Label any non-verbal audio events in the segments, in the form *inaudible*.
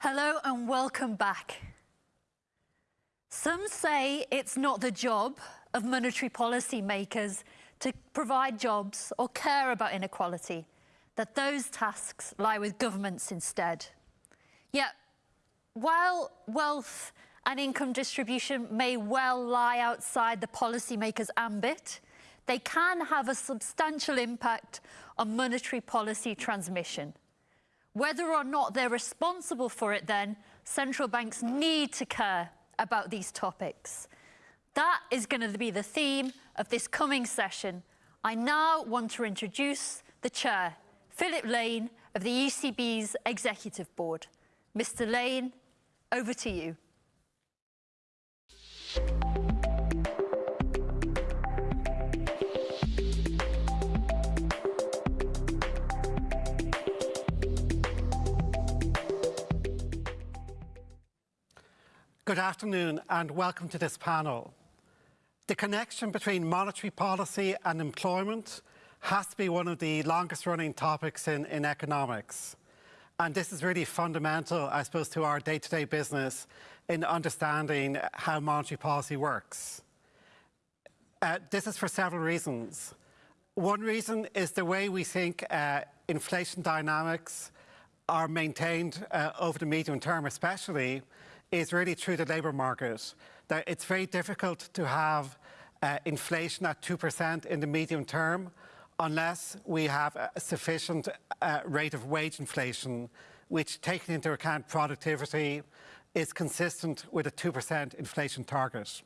Hello and welcome back. Some say it's not the job of monetary policy makers to provide jobs or care about inequality, that those tasks lie with governments instead. Yet, while wealth and income distribution may well lie outside the policymakers' ambit, they can have a substantial impact on monetary policy transmission. Whether or not they're responsible for it then, central banks need to care about these topics. That is going to be the theme of this coming session. I now want to introduce the chair, Philip Lane of the ECB's Executive Board. Mr Lane, over to you. Good afternoon and welcome to this panel. The connection between monetary policy and employment has to be one of the longest running topics in, in economics. And this is really fundamental, I suppose, to our day-to-day -day business in understanding how monetary policy works. Uh, this is for several reasons. One reason is the way we think uh, inflation dynamics are maintained uh, over the medium term, especially is really through the labour market. That it's very difficult to have uh, inflation at 2% in the medium term unless we have a sufficient uh, rate of wage inflation, which taking into account productivity is consistent with a 2% inflation target.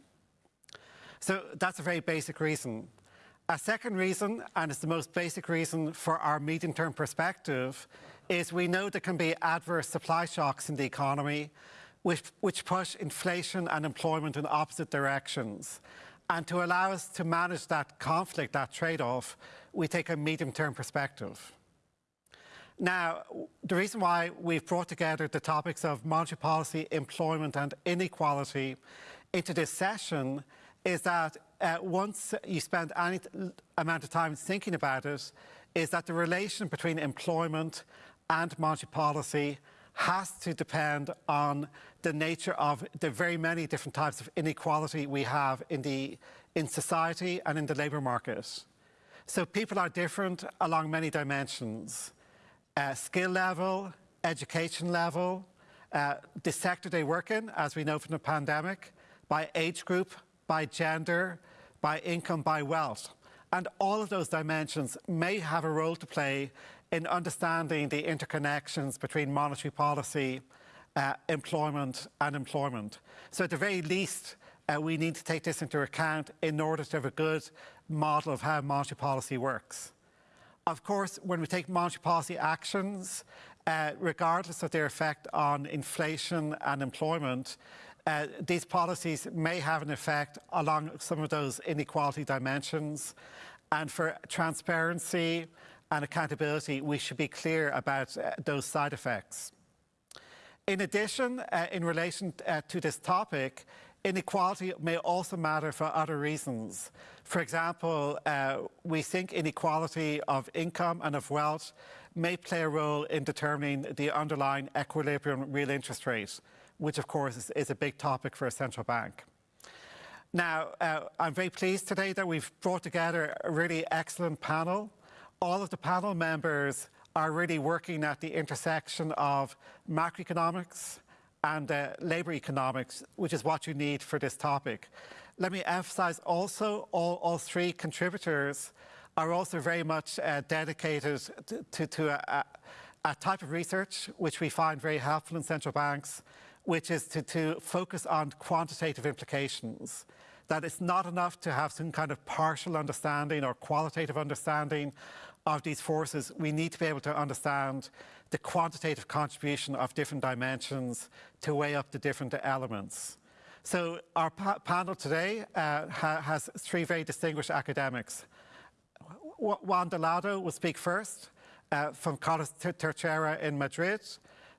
So that's a very basic reason. A second reason, and it's the most basic reason for our medium-term perspective, is we know there can be adverse supply shocks in the economy which, which push inflation and employment in opposite directions. And to allow us to manage that conflict, that trade-off, we take a medium-term perspective. Now, the reason why we've brought together the topics of monetary policy, employment and inequality into this session is that uh, once you spend any amount of time thinking about it, is that the relation between employment and monetary policy has to depend on the nature of the very many different types of inequality we have in, the, in society and in the labour market. So people are different along many dimensions. Uh, skill level, education level, uh, the sector they work in, as we know from the pandemic, by age group, by gender, by income, by wealth. And all of those dimensions may have a role to play in understanding the interconnections between monetary policy, uh, employment and employment. So at the very least, uh, we need to take this into account in order to have a good model of how monetary policy works. Of course, when we take monetary policy actions, uh, regardless of their effect on inflation and employment, uh, these policies may have an effect along some of those inequality dimensions. And for transparency and accountability, we should be clear about uh, those side effects. In addition, uh, in relation uh, to this topic, inequality may also matter for other reasons. For example, uh, we think inequality of income and of wealth may play a role in determining the underlying equilibrium real interest rate, which of course is, is a big topic for a central bank. Now, uh, I'm very pleased today that we've brought together a really excellent panel all of the panel members are really working at the intersection of macroeconomics and uh, labour economics, which is what you need for this topic. Let me emphasise also all, all, three contributors are also very much uh, dedicated to, to, to a, a, type of research which we find very helpful in central banks, which is to, to focus on quantitative implications that it's not enough to have some kind of partial understanding or qualitative understanding of these forces, we need to be able to understand the quantitative contribution of different dimensions to weigh up the different elements. So our pa panel today uh, ha has three very distinguished academics. Juan Dolado will speak first uh, from Carlos Tercero in Madrid,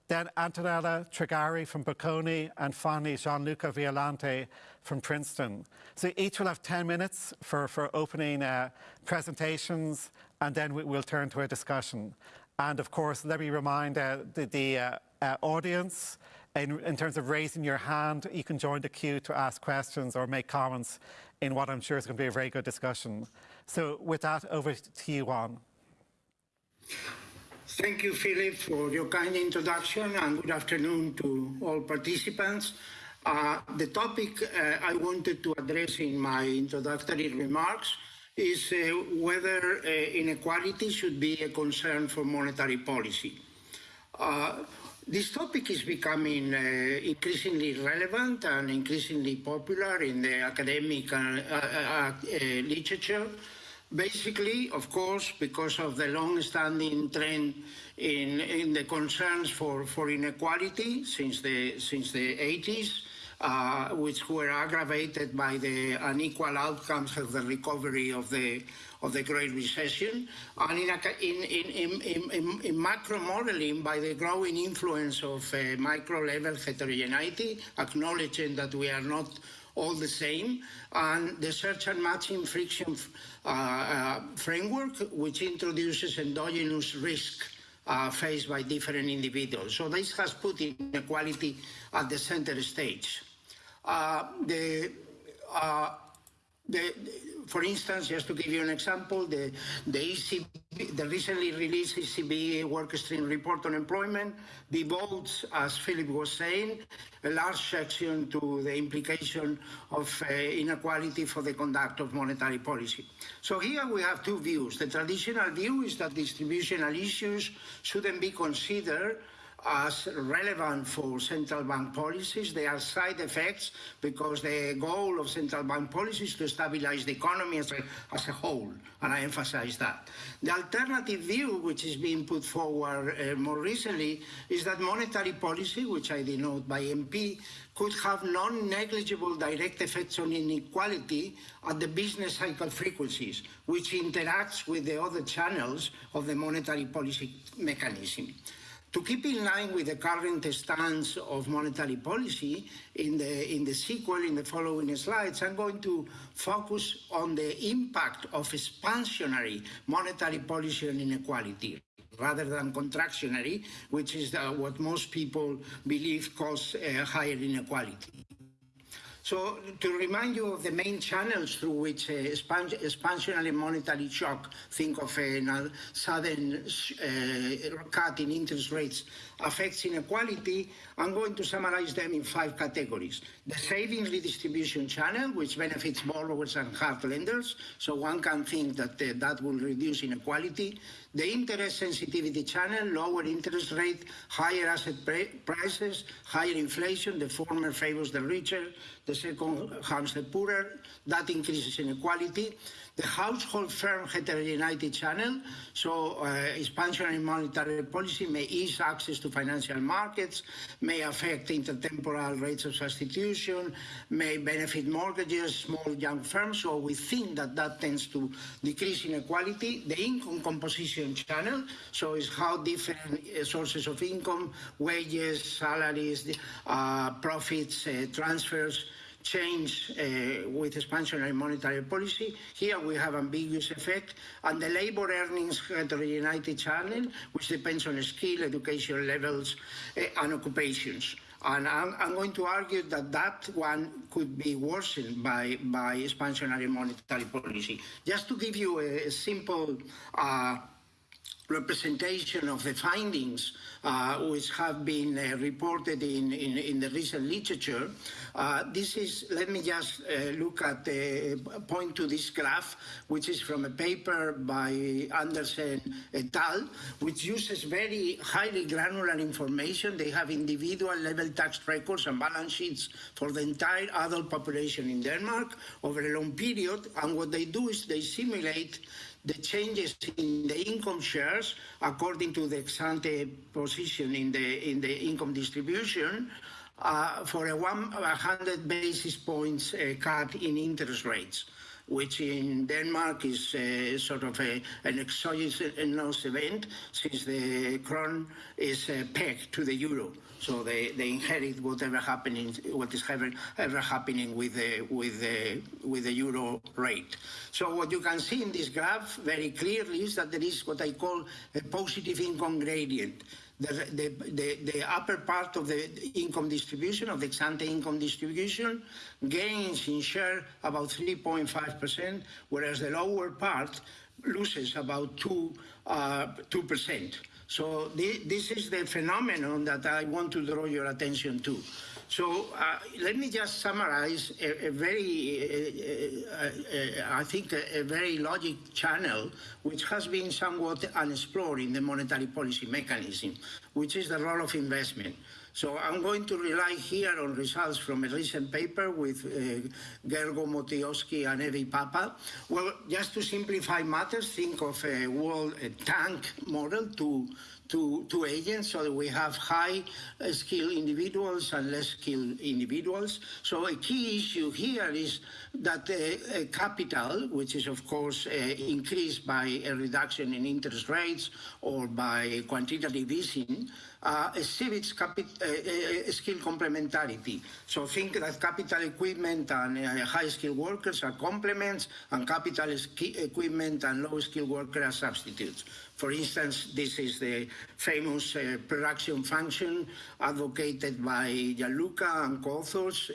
then Antonella Trigari from Bocconi, and finally Gianluca Violante from Princeton. So each will have 10 minutes for, for opening uh, presentations and then we, will turn to a discussion. And of course, let me remind uh, the, the uh, uh, audience, in, in terms of raising your hand, you can join the queue to ask questions or make comments in what I'm sure is going to be a very good discussion. So with that, over to you, Juan. Thank you, Philip, for your kind introduction, and good afternoon to all participants. Uh, the topic uh, I wanted to address in my introductory remarks is uh, whether uh, inequality should be a concern for monetary policy. Uh, this topic is becoming uh, increasingly relevant and increasingly popular in the academic literature. Basically, of course, because of the long-standing trend in, in the concerns for, for inequality since the, since the 80s, uh, which were aggravated by the unequal outcomes of the recovery of the of the Great Recession, and in, in, in, in, in macro modeling by the growing influence of uh, micro level heterogeneity, acknowledging that we are not all the same, and the search and matching friction uh, uh, framework, which introduces endogenous risk uh, faced by different individuals. So this has put inequality at the center stage. Uh, the, uh, the, for instance, just to give you an example, the, the, ECB, the recently released ECB work stream report on employment devotes, as Philip was saying, a large section to the implication of uh, inequality for the conduct of monetary policy. So here we have two views. The traditional view is that distributional issues shouldn't be considered as relevant for central bank policies. They are side effects because the goal of central bank policy is to stabilize the economy as a, as a whole, and I emphasize that. The alternative view, which is being put forward uh, more recently, is that monetary policy, which I denote by MP, could have non-negligible direct effects on inequality at the business cycle frequencies, which interacts with the other channels of the monetary policy mechanism. To keep in line with the current stance of monetary policy, in the, in the sequel, in the following slides, I'm going to focus on the impact of expansionary monetary policy on inequality rather than contractionary, which is what most people believe causes uh, higher inequality. So to remind you of the main channels through which uh, expansionary monetary shock, think of a sudden uh, cut in interest rates, affects inequality, I'm going to summarize them in five categories. The savings redistribution channel, which benefits borrowers and hard lenders, so one can think that uh, that will reduce inequality. The interest sensitivity channel, lower interest rate, higher asset prices, higher inflation, the former favors the richer, the second harms the poorer, that increases inequality the household firm heterogeneity channel, so uh, expansionary monetary policy may ease access to financial markets, may affect intertemporal rates of substitution, may benefit mortgages, small young firms, so we think that that tends to decrease inequality. The income composition channel, so is how different uh, sources of income, wages, salaries, uh, profits, uh, transfers, change uh, with expansionary monetary policy. Here we have ambiguous effect. And the labor earnings heterogeneity channel, which depends on skill, education levels, uh, and occupations. And I'm, I'm, going to argue that that one could be worsened by, by expansionary monetary policy. Just to give you a, a simple uh, representation of the findings uh, which have been uh, reported in, in, in, the recent literature. Uh, this is, let me just uh, look at the point to this graph, which is from a paper by Andersen et al., which uses very highly granular information. They have individual level tax records and balance sheets for the entire adult population in Denmark over a long period. And what they do is they simulate the changes in the income shares according to the ex-ante position in the in the income distribution uh, for a 100 basis points uh, cut in interest rates. which in Denmark is uh, sort of a, an exogenous event since the krone is uh, pegged to the euro. So they, they inherit whatever happening, what is ever, ever happening with the, with, the, with the euro rate. So what you can see in this graph very clearly is that there is what I call a positive income gradient. The, the, the, upper part of the income distribution, of the ex-ante income distribution, gains in share about 3.5%, whereas the lower part loses about 2, uh, 2%. So this is the phenomenon that I want to draw your attention to. So uh, let me just summarize a, a very, uh, uh I think, a, a, very logic channel which has been somewhat unexplored in the monetary policy mechanism, which is the role of investment. So I'm going to rely here on results from a recent paper with uh, Gergo Motyovszki and Evi Pappa. Well, just to simplify matters, think of a world a TANK model to to, to agents so that we have high uh, skilled individuals and less skilled individuals. So a key issue here is that uh, capital, which is of course uh, increased by a reduction in interest rates or by quantitative easing, uh, exhibits uh, uh, skill complementarity. So think that capital equipment and high-skilled workers are complements and capital equipment and low-skilled workers are substitutes. For instance, this is the famous uh, production function advocated by Gianluca and co-authors.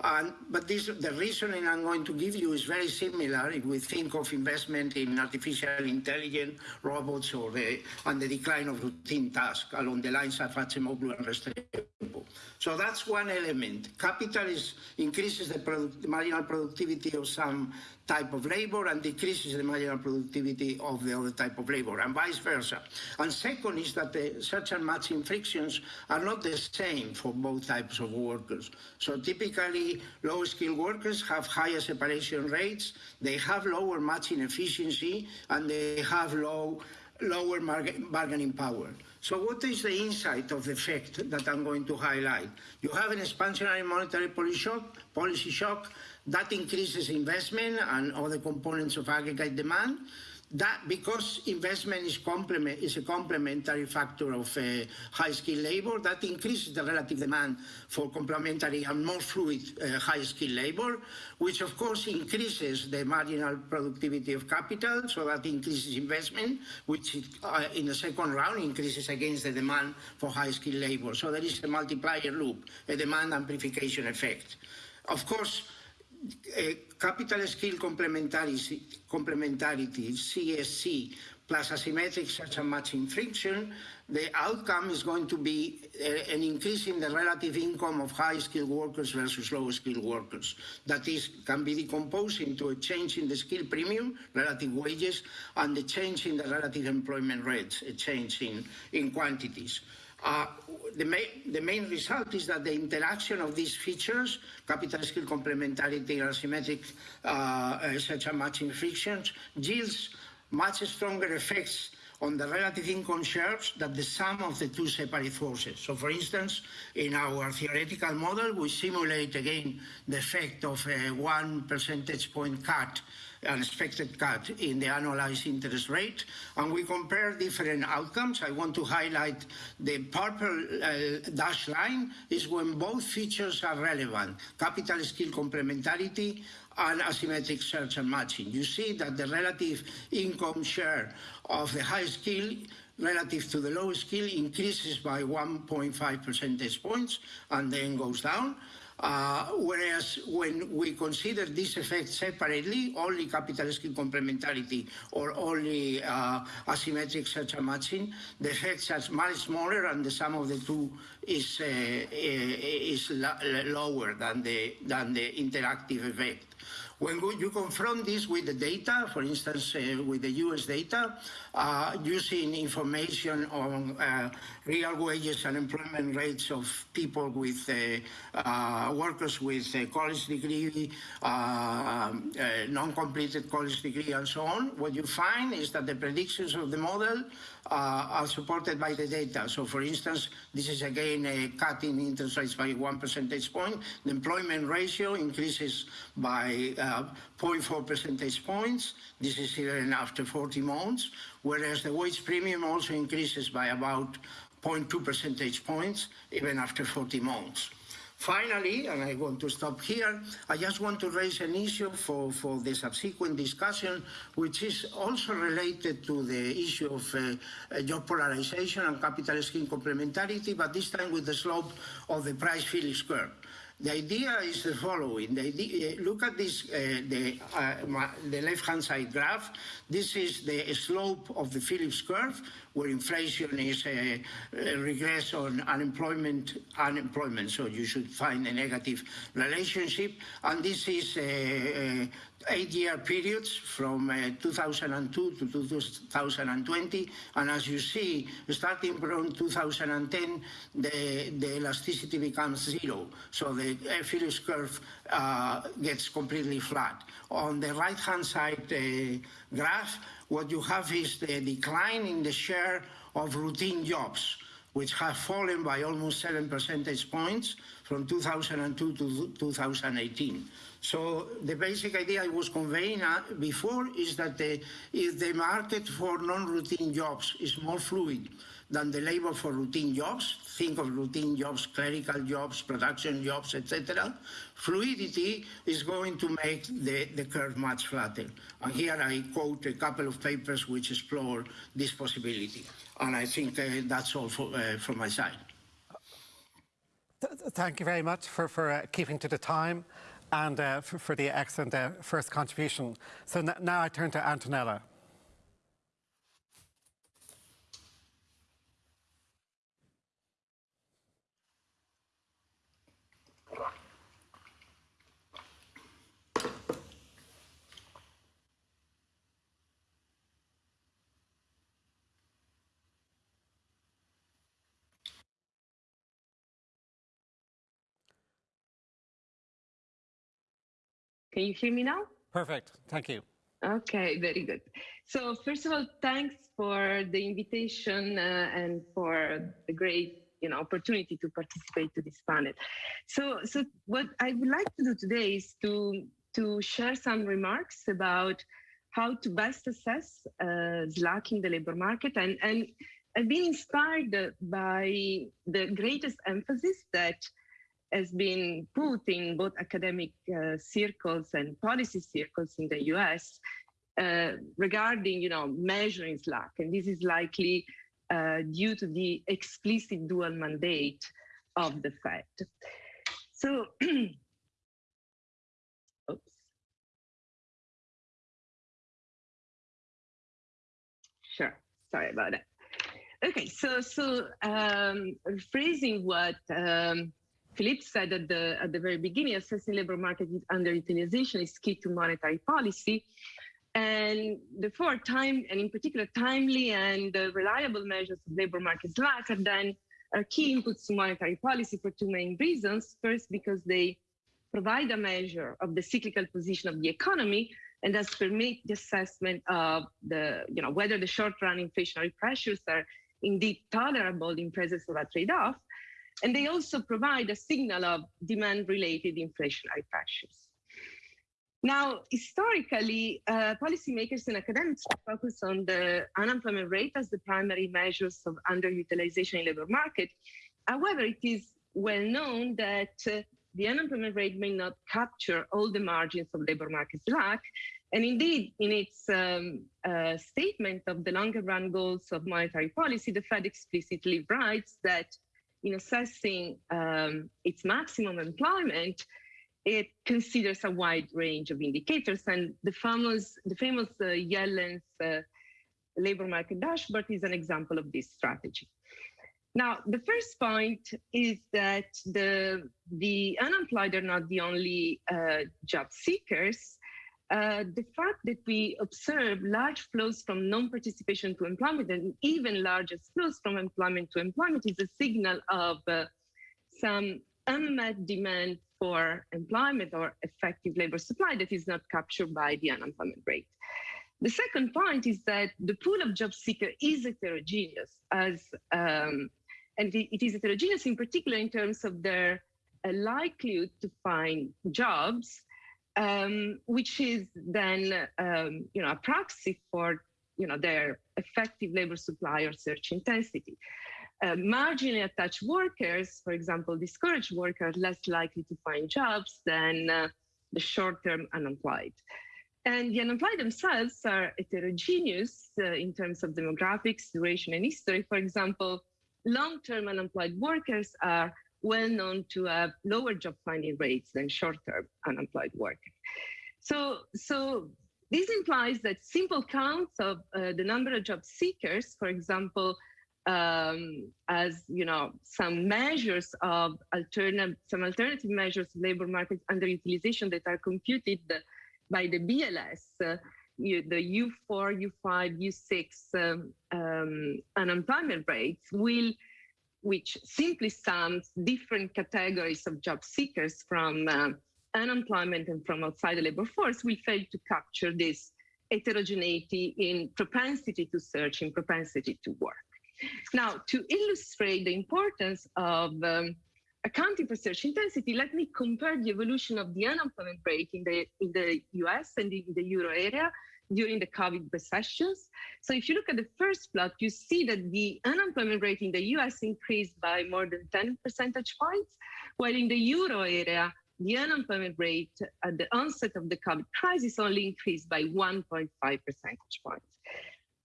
Uh, but this, the reasoning I'm going to give you is very similar if we think of investment in artificial intelligence, robots, or the, and the decline of routine tasks along the lines of and Restrepo. So that's one element. Capital is, increases the, product, the marginal productivity of some type of labor and decreases the marginal productivity of the other type of labor and vice versa. And second is that the search and matching frictions are not the same for both types of workers. So typically low skilled workers have higher separation rates, they have lower matching efficiency and they have low lower bargaining power. So what is the insight of the effect that I'm going to highlight? You have an expansionary monetary policy shock, policy shock that increases investment and other components of aggregate demand. That because investment is, complement, is a complementary factor of uh, high-skilled labor, that increases the relative demand for complementary and more fluid uh, high-skilled labor, which of course increases the marginal productivity of capital, so that increases investment, which uh, in the second round increases against the demand for high-skilled labor. So there is a multiplier loop, a demand amplification effect. Of course, capital skill complementarity, complementarity, CSC, plus asymmetric search and matching friction, the outcome is going to be uh, an increase in the relative income of high-skilled workers versus low-skilled workers. That is, can be decomposed into a change in the skill premium, relative wages, and the change in the relative employment rates, a change in, in quantities. Uh, the, ma the, main result is that the interaction of these features, capital skill complementarity and asymmetric uh, search and matching frictions, yields much stronger effects on the relative income shares than the sum of the two separate forces. So for instance, in our theoretical model, we simulate again the effect of a one percentage point cut an expected cut in the annualized interest rate, and we compare different outcomes. I want to highlight the purple uh, dashed line is when both features are relevant, capital skill complementarity and asymmetric search and matching. You see that the relative income share of the high skill relative to the low skill increases by 1.5 percentage points and then goes down. Uh, whereas when we consider this effect separately, only capital skill complementarity or only uh, asymmetric search and matching, the effects are much smaller and the sum of the two is, uh, is lower than the, than the interactive effect. When you confront this with the data, for instance, uh, with the US data, uh, using information on uh, real wages and employment rates of people with uh, uh, workers with a college degree, uh, non-completed college degree, and so on, what you find is that the predictions of the model uh, are supported by the data. So, for instance, this is again a cut in interest rates by one percentage point. The employment ratio increases by uh, 0.4 percentage points. This is even after 40 months, whereas the wage premium also increases by about 0.2 percentage points even after 40 months. Finally, and I want to stop here, I just want to raise an issue for, for the subsequent discussion, which is also related to the issue of uh, job polarization and capital skill complementarity, but this time with the slope of the price Phillips curve. The idea is the following. The idea, uh, look at this, uh, the, uh, the left-hand side graph. This is the slope of the Phillips curve, where inflation is a, a regress on unemployment, unemployment. So you should find a negative relationship. And this is a, eight-year periods from uh, 2002 to 2020. And as you see, starting from 2010, the, the elasticity becomes zero. So the Phillips curve uh, gets completely flat. On the right-hand side uh, graph, what you have is the decline in the share of routine jobs which have fallen by almost 7 percentage points from 2002 to 2018. So the basic idea I was conveying uh, before is that the, if the market for non-routine jobs is more fluid than the labor for routine jobs, think of routine jobs, clerical jobs, production jobs, etc., fluidity is going to make the, the curve much flatter. And here I quote a couple of papers which explore this possibility. And I think uh, that's all for, uh, from my side. Thank you very much for, for uh, keeping to the time and uh, for, for, the excellent first contribution. So now I turn to Antonella. Can you hear me now? Perfect. Thank you. Okay, very good. So first of all, thanks for the invitation uh, and for the great you know opportunity to participate to this panel. So so what I would like to do today is to to share some remarks about how to best assess uh, slack in the labor market and and I've been inspired by the greatest emphasis that has been put in both academic uh, circles and policy circles in the US uh, regarding, you know, measuring slack. And this is likely uh, due to the explicit dual mandate of the Fed. So, *clears throat* oops. Sure, sorry about that. Okay, so so um, rephrasing what um, Philippe said at the, at the very beginning, assessing labor market underutilization is key to monetary policy. And therefore, time, and in particular, timely and uh, reliable measures of labor market slack are then are key inputs to monetary policy for two main reasons. First, because they provide a measure of the cyclical position of the economy and thus permit the assessment of the, you know, whether the short-run inflationary pressures are indeed tolerable in presence of a trade-off. And they also provide a signal of demand-related inflationary pressures. Now, historically, uh, policymakers and academics focus on the unemployment rate as the primary measures of underutilization in labor market. However, it is well known that uh, the unemployment rate may not capture all the margins of labor market slack. And indeed, in its um, uh, statement of the longer run goals of monetary policy, the Fed explicitly writes that in assessing um, its maximum employment, it considers a wide range of indicators. And the famous, the famous uh, Yellen's uh, labor market dashboard is an example of this strategy. Now, the first point is that the, the unemployed are not the only uh, job seekers. Uh, the fact that we observe large flows from non-participation to employment and even larger flows from employment to employment is a signal of uh, some unmet demand for employment or effective labor supply that is not captured by the unemployment rate. The second point is that the pool of job seekers is heterogeneous, as um, and it is heterogeneous in particular in terms of their uh, likelihood to find jobs, um, which is then um, you know a proxy for you know their effective labor supply or search intensity. Uh, marginally attached workers, for example, discouraged workers, less likely to find jobs than uh, the short-term unemployed. And the unemployed themselves are heterogeneous uh, in terms of demographics, duration, and history. For example, long-term unemployed workers are well known to have lower job finding rates than short-term unemployed workers. So, so this implies that simple counts of uh, the number of job seekers, for example, um, as you know, some measures of alternative, some alternative measures of labor market underutilization that are computed by the BLS, uh, you, the U4, U5, U6 um, um, unemployment rates will, which simply sums different categories of job seekers from uh, unemployment and from outside the labor force, will fail to capture this heterogeneity in propensity to search, in propensity to work. Now, to illustrate the importance of um, accounting for search intensity, let me compare the evolution of the unemployment rate in the, in the US and in the euro area during the COVID recessions. So if you look at the first plot, you see that the unemployment rate in the US increased by more than 10 percentage points, while in the euro area, the unemployment rate at the onset of the COVID crisis only increased by 1.5 percentage points.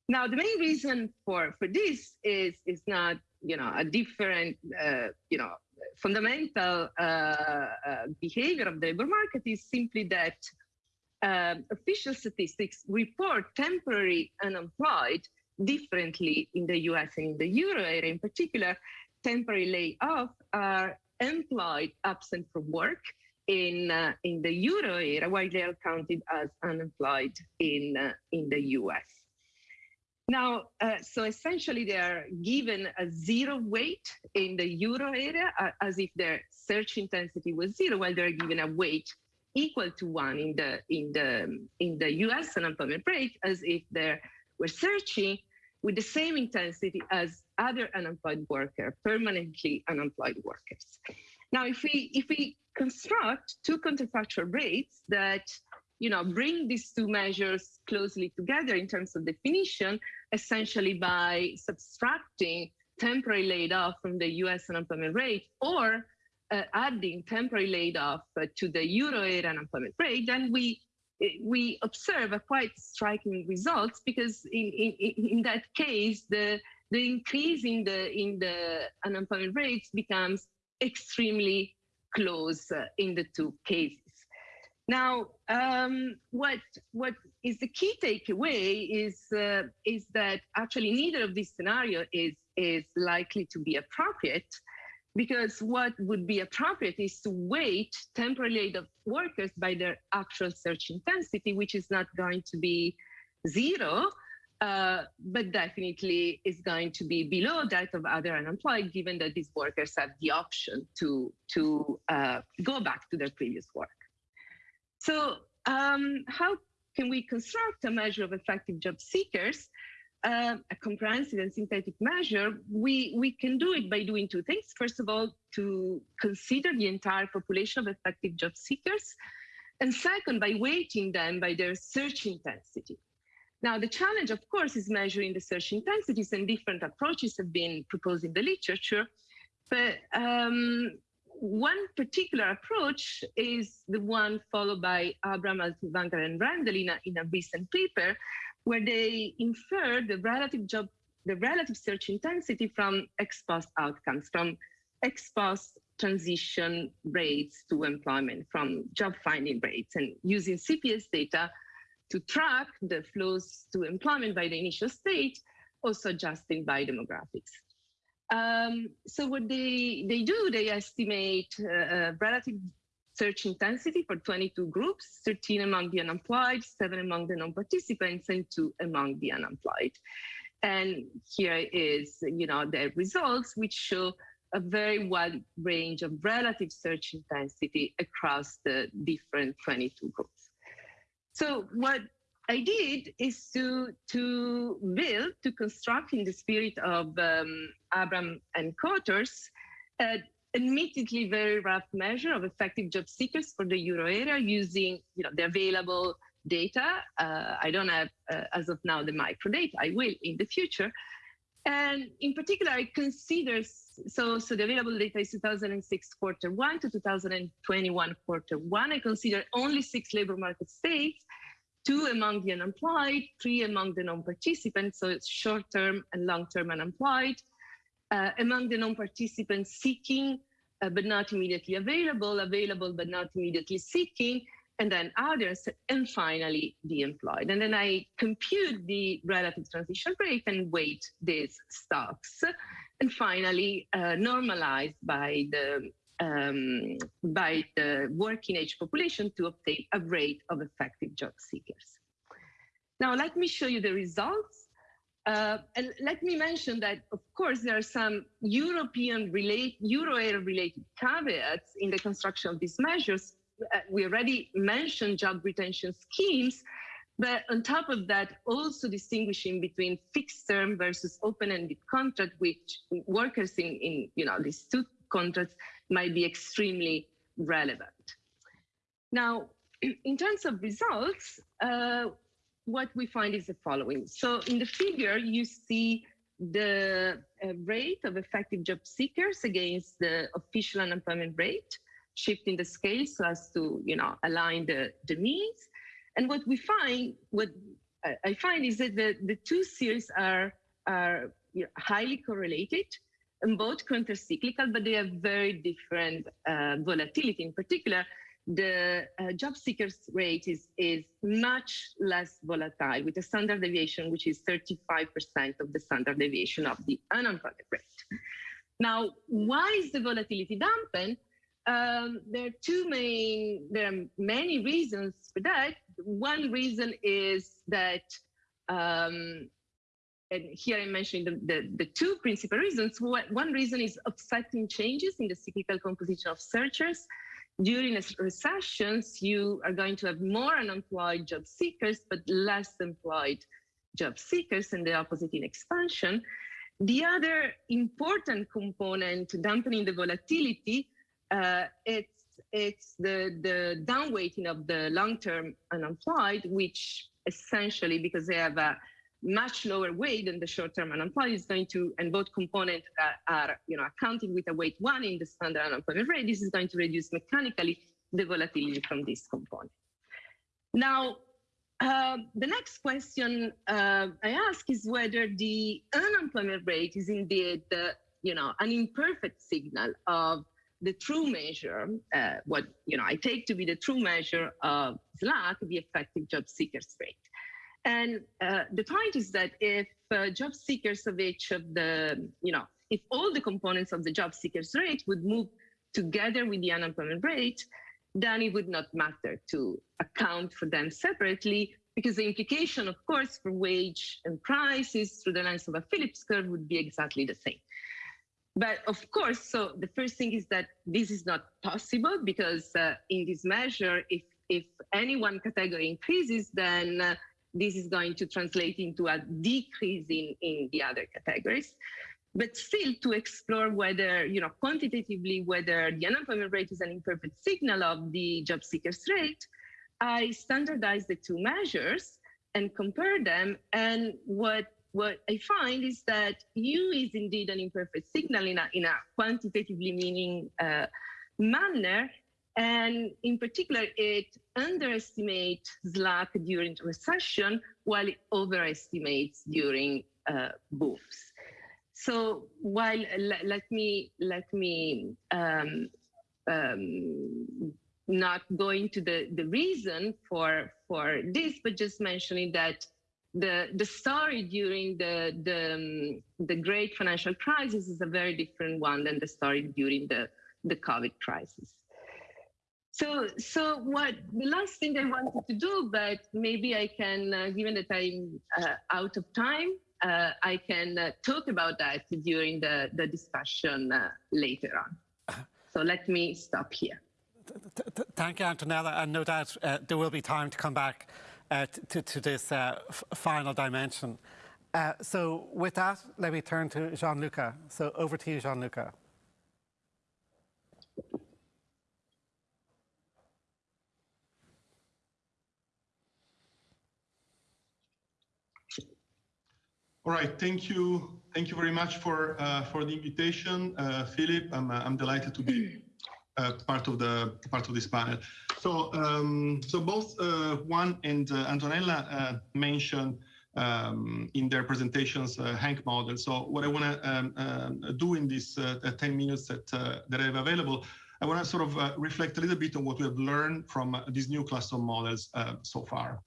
Now, the main reason for, for this is, is not, you know, a different, uh, you know, fundamental uh, uh, behavior of the labor market is simply that um, official statistics report temporary unemployed differently in the US and in the euro area in particular. Temporary layoff are employed absent from work in uh, in the euro area, while they are counted as unemployed in uh, in the US. Now, uh, so essentially they are given a zero weight in the euro area uh, as if their search intensity was zero, while they're given a weight equal to one in the in the in the US unemployment rate as if they were searching with the same intensity as other unemployed worker, permanently unemployed workers. Now, if we if we construct two counterfactual rates that you know, bring these two measures closely together in terms of definition, essentially by subtracting temporary laid off from the US unemployment rate or adding temporary laid off uh, to the euro area unemployment rate, then we we observe a quite striking results because in, in, in that case, the the increase in the in the unemployment rates becomes extremely close uh, in the two cases. Now, um, what what is the key takeaway is uh, is that actually neither of these scenario is is likely to be appropriate, because what would be appropriate is to weight temporary laid off workers by their actual search intensity, which is not going to be zero, uh, but definitely is going to be below that of other unemployed, given that these workers have the option to to uh, go back to their previous work. So um, how can we construct a measure of effective job seekers, a comprehensive and synthetic measure? We, we can do it by doing two things. First of all, to consider the entire population of effective job seekers. And second, by weighting them by their search intensity. Now, the challenge, of course, is measuring the search intensities, and different approaches have been proposed in the literature. But um, one particular approach is the one followed by Abraham, Haltiwanger, and Rendell in a, in a recent paper, where they infer the relative job, the relative search intensity from ex post outcomes, from ex post transition rates to employment, from job finding rates, and using CPS data to track the flows to employment by the initial state, also adjusting by demographics. Um, so what they, they do, they estimate uh, uh, relative search intensity for 22 groups, 13 among the unemployed, seven among the non-participants, and two among the unemployed. And here is, you know, the results, which show a very wide range of relative search intensity across the different 22 groups. So what I did is to to build, to construct in the spirit of um, Abraham and Koters, an admittedly very rough measure of effective job seekers for the euro area using you know the available data. Uh, I don't have uh, as of now the micro data. I will in the future. And in particular, it considers so so the available data is 2006 quarter one to 2021 quarter one. I consider only six labor market states two among the unemployed, three among the non-participants, so it's short-term and long-term unemployed. Uh, among the non-participants seeking, uh, but not immediately available, available but not immediately seeking, and then others, and finally the employed. And then I compute the relative transition rate and weight these stocks, and finally uh, normalized by the um, by the working age population to obtain a rate of effective job seekers. Now, let me show you the results. Uh, and let me mention that, of course, there are some European relate, Euro area related caveats in the construction of these measures. Uh, we already mentioned job retention schemes, but on top of that, also distinguishing between fixed term versus open-ended contract, which workers in, in you know these two contracts might be extremely relevant. Now, *clears throat* in terms of results, uh, what we find is the following. So in the figure, you see the uh, rate of effective job seekers against the official unemployment rate, shifting the scale so as to you know align the, the means. And what we find, what I find is that the, the two series are, are highly correlated and both counter-cyclical, but they have very different uh, volatility. In particular, the uh, job seekers rate is, is much less volatile with a standard deviation, which is 35% of the standard deviation of the unemployment rate. Now, why is the volatility dampened? Um, there are two main, there are many reasons for that. One reason is that um, and here I'm mentioning the, the, the, two principal reasons. One reason is offsetting changes in the cyclical composition of searchers. During recessions, you are going to have more unemployed job seekers, but less employed job seekers, and the opposite in expansion. The other important component dampening the volatility, uh, it's it's the the downweighting of the long-term unemployed, which essentially because they have a much lower weight than the short-term unemployed is going to, and both components are, are, you know, accounting with a weight one in the standard unemployment rate, this is going to reduce mechanically the volatility from this component. Now, uh, the next question uh, I ask is whether the unemployment rate is indeed, uh, you know, an imperfect signal of the true measure, uh, what you know I take to be the true measure of slack, the effective job seekers rate. And uh, the point is that if uh, job seekers of each of the, you know, if all the components of the job seekers rate would move together with the unemployment rate, then it would not matter to account for them separately because the implication, of course, for wage and prices through the lens of a Phillips curve would be exactly the same. But of course, so the first thing is that this is not possible because uh, in this measure, if if any one category increases, then uh, this is going to translate into a decrease in, in the other categories. But still to explore whether, you know, quantitatively, whether the unemployment rate is an imperfect signal of the job seekers rate, I standardized the two measures and compare them. And what what I find is that U is indeed an imperfect signal in a, in a quantitatively meaning uh, manner, and in particular, it underestimates slack during recession while it overestimates during uh, booms. So while let me let me um, um, not go into the, the reason for for this, but just mentioning that the the story during the the um, the great financial crisis is a very different one than the story during the the COVID crisis. So, so what the last thing I wanted to do, but maybe I can, uh, given that I'm uh, out of time, uh, I can uh, talk about that during the, the discussion uh, later on. So let me stop here. Thank you, Antonella, and no doubt uh, there will be time to come back to, to, this final dimension. So with that, let me turn to Gianluca. So over to you, Gianluca. All right, thank you. Thank you very much for uh, for the invitation, uh, Philip. I'm, uh, I'm delighted to be *clears throat* uh, part of the part of this panel. So um, so both uh, Juan and uh, Antonella mentioned um, in their presentations HANK model. So what I want to um, do in these 10 minutes that that I have available, I want to sort of reflect a little bit on what we have learned from these new class of models so far.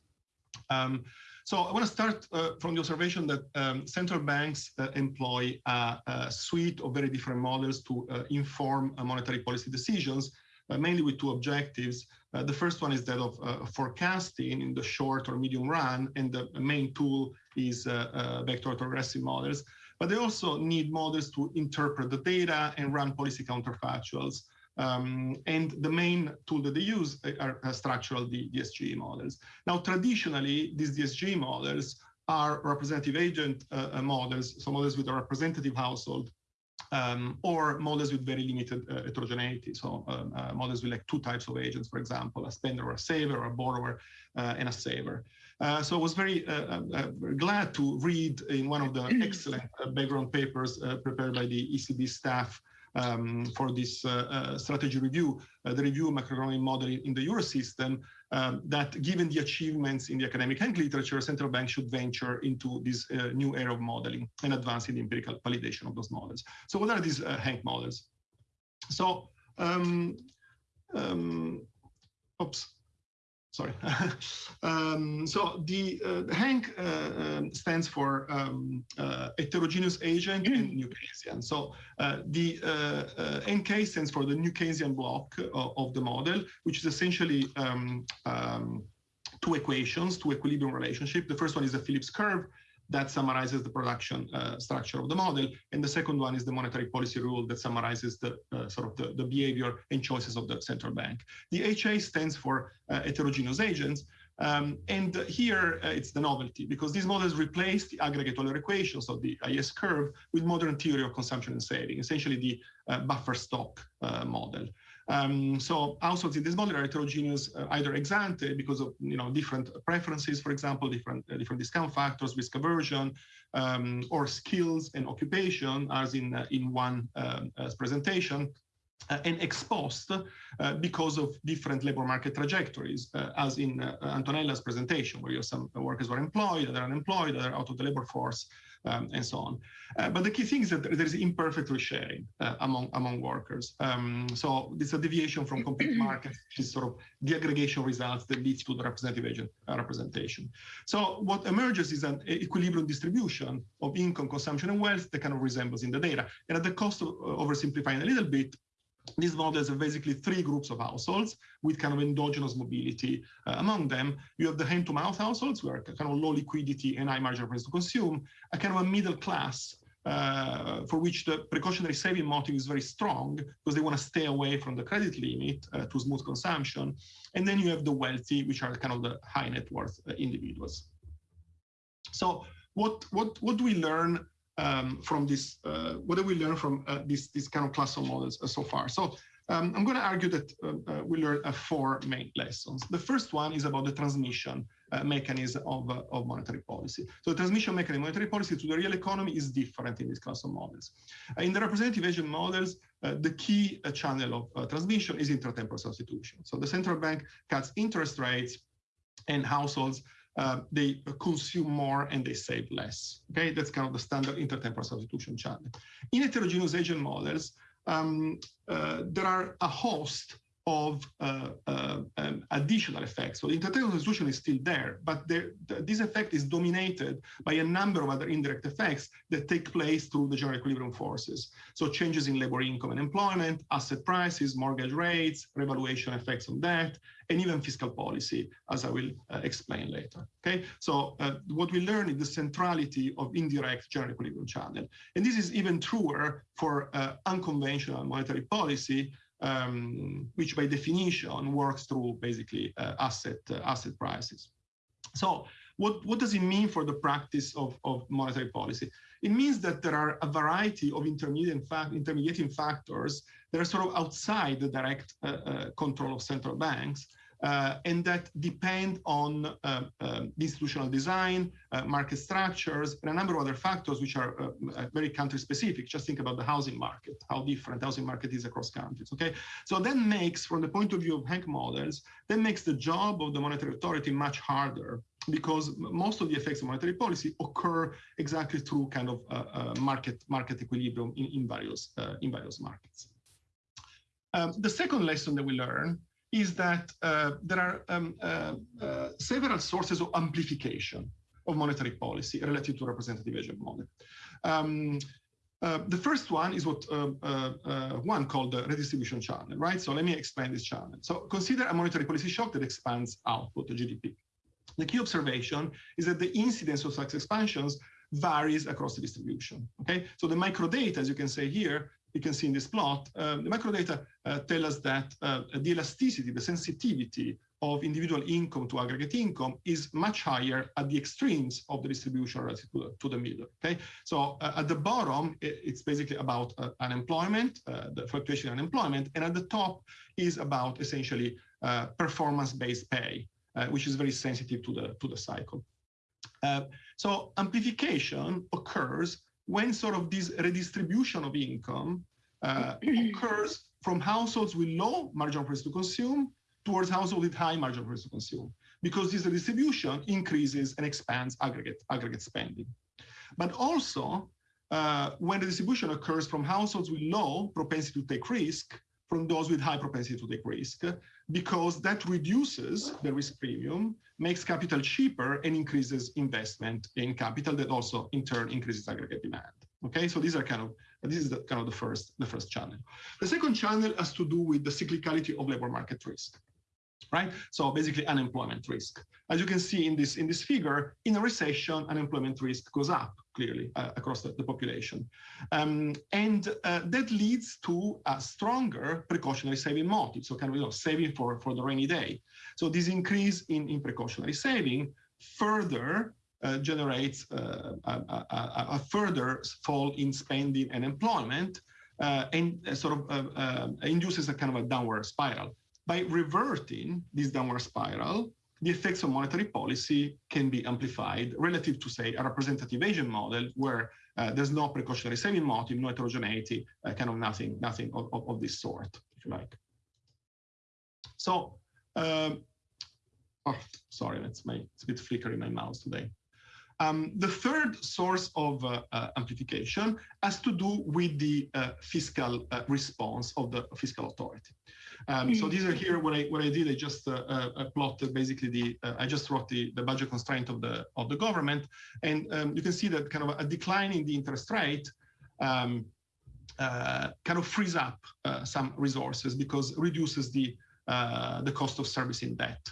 Um, so I want to start uh, from the observation that um, central banks uh, employ a, a, suite of very different models to uh, inform uh, monetary policy decisions, uh, mainly with two objectives. Uh, the first one is that of forecasting in the short or medium run, and the main tool is vector autoregressive models. But they also need models to interpret the data and run policy counterfactuals. Um, and the main tool that they use are, are structural DSG models. Now, traditionally, these DSG models are representative agent uh, uh, models, so models with a representative household, um, or models with very limited uh, heterogeneity. So um, uh, models with like two types of agents, for example, a spender or a saver, or a borrower uh, and a saver. Uh, so I was very glad to read in one of the *clears throat* excellent background papers prepared by the ECB staff um, for this uh, uh, strategy review, uh, the review macroeconomic modeling in the Eurosystem, um, that given the achievements in the academic HANK literature, central banks should venture into this new era of modeling and advance in the empirical validation of those models. So what are these HANK models? So, um, um, oops, sorry. *laughs* um, so the, uh, the HANK uh, um, stands for um, uh, heterogeneous agent and New Keynesian. So uh, the uh, uh, NK stands for the New Keynesian block of the model, which is essentially um, um, two equations, two equilibrium relationship. The first one is a Phillips curve, that summarizes the production uh, structure of the model. And the second one is the monetary policy rule that summarizes the uh, sort of the, the, behavior and choices of the central bank. The HA stands for uh, heterogeneous agents. Um, and here uh, it's the novelty because these models replace the aggregate Euler equations of the IS curve, with modern theory of consumption and saving, essentially the uh, buffer stock uh, model. Um, so households in this model are heterogeneous uh, either ex ante because of you know different preferences, for example, different uh, different discount factors, risk aversion, um, or skills and occupation, as in uh, in one um, presentation. Uh, and exposed uh, because of different labor market trajectories, uh, as in Antonella's presentation, where you have some workers who are employed, other unemployed, other out of the labor force, um, and so on. Uh, but the key thing is that there is imperfect risk sharing uh, among among workers. Um, so this is a deviation from complete *clears throat* markets, which is sort of the aggregation results that leads to the representative agent uh, representation. So what emerges is an equilibrium distribution of income, consumption, and wealth that kind of resembles in the data. And at the cost of uh, oversimplifying a little bit, these models have basically three groups of households with kind of endogenous mobility uh, among them. You have the hand-to-mouth households, who are kind of low liquidity and high marginal price to consume, a kind of a middle class uh, for which the precautionary saving motive is very strong because they want to stay away from the credit limit uh, to smooth consumption. And then you have the wealthy, which are kind of the high net worth uh, individuals. So what, what, what do we learn um, from this, uh, what do we learn from uh, this, this kind of class of models uh, so far? So um, I'm going to argue that uh, uh, we learned four main lessons. The first one is about the transmission mechanism of, of monetary policy. So the transmission mechanism of monetary policy to the real economy is different in these class of models. in the representative agent models, the key channel of transmission is intertemporal substitution. So the central bank cuts interest rates and households uh, they consume more and they save less. Okay, that's kind of the standard intertemporal substitution channel. In heterogeneous agent models, um, uh, there are a host of uh, uh, um, additional effects. So the intertemporal substitution is still there, but the, this effect is dominated by a number of other indirect effects that take place through the general equilibrium forces. So changes in labor income and employment, asset prices, mortgage rates, revaluation effects on debt, and even fiscal policy, as I will uh, explain later. Okay, so uh, what we learn is the centrality of indirect general equilibrium channel. And this is even truer for uh, unconventional monetary policy, um, which by definition works through basically uh, asset uh, asset prices. So what, what does it mean for the practice of, of monetary policy? It means that there are a variety of intermediate fact, intermediating factors that are sort of outside the direct uh, uh, control of central banks uh, and that depend on uh, uh, institutional design, uh, market structures, and a number of other factors which are uh, uh, very country specific. Just think about the housing market, how different housing market is across countries, okay? So that makes, from the point of view of HANK models, that makes the job of the monetary authority much harder because most of the effects of monetary policy occur exactly through kind of market market equilibrium in, in various in various markets. Um, the second lesson that we learn is that uh, there are um, uh, uh, several sources of amplification of monetary policy relative to representative agent model. Um, uh, the first one is what uh, uh, one called the redistribution channel, right? So let me explain this channel. So consider a monetary policy shock that expands output, the GDP. The key observation is that the incidence of such expansions varies across the distribution. Okay, so the microdata, as you can say here, you can see in this plot, um, the macrodata uh, tell us that uh, the elasticity, the sensitivity of individual income to aggregate income is much higher at the extremes of the distribution relative to the, to the middle. Okay, so uh, at the bottom, it, it's basically about uh, unemployment, uh, the fluctuation in unemployment, and at the top is about essentially uh, performance-based pay, which is very sensitive to the to the cycle. so amplification occurs when sort of this redistribution of income uh, *clears throat* occurs from households with low marginal price to consume towards households with high marginal price to consume, because this redistribution increases and expands aggregate, aggregate spending. But also, uh, when the distribution occurs from households with low propensity to take risk from those with high propensity to take risk, because that reduces the risk premium, makes capital cheaper, and increases investment in capital that also in turn increases aggregate demand. Okay, so these are kind of this is the, kind of the first the first channel. The second channel has to do with the cyclicality of labor market risk right? So basically unemployment risk. As you can see in this in this figure, in a recession, unemployment risk goes up clearly uh, across the, the population. Um, and uh, that leads to a stronger precautionary saving motive. So kind of you know, saving for, for the rainy day. So this increase in, in precautionary saving further uh, generates uh, a, a, a, further fall in spending and employment uh, and uh, sort of induces a kind of a downward spiral by reverting this downward spiral, the effects of monetary policy can be amplified relative to, say, a representative agent model where uh, there's no precautionary saving motive, no heterogeneity, uh, kind of nothing, nothing of, of, of, this sort, if you like. So, um, oh, sorry, that's my, it's a bit flickering my mouse today. Um, the third source of uh, uh, amplification has to do with the uh, fiscal uh, response of the fiscal authority. Um, so these are here what I what I did. I just uh, uh, plotted basically the I just wrote the, the budget constraint of the of the government, and um, you can see that kind of a decline in the interest rate um, kind of frees up some resources because reduces the the cost of servicing debt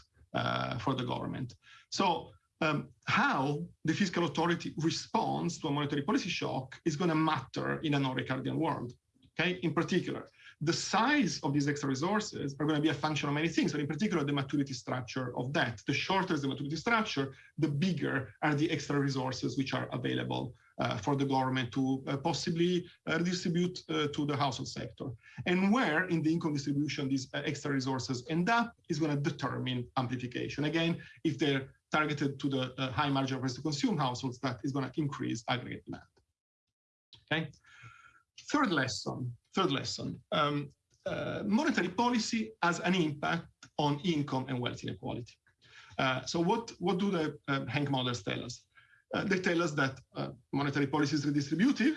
for the government. So um, how the fiscal authority responds to a monetary policy shock is going to matter in a non-Ricardian world. Okay, in particular, the size of these extra resources are going to be a function of many things, but in particular, the maturity structure of debt. The shorter the maturity structure, the bigger are the extra resources which are available uh, for the government to uh, possibly uh, redistribute uh, to the household sector. And where in the income distribution these uh, extra resources end up is going to determine amplification. Again, if they're targeted to the uh, high margin price to consume households, that is going to increase aggregate demand. Okay. Third lesson. Third lesson. Um, uh, monetary policy has an impact on income and wealth inequality. Uh, so what, what do the uh, HANK models tell us? Uh, they tell us that uh, monetary policy is redistributive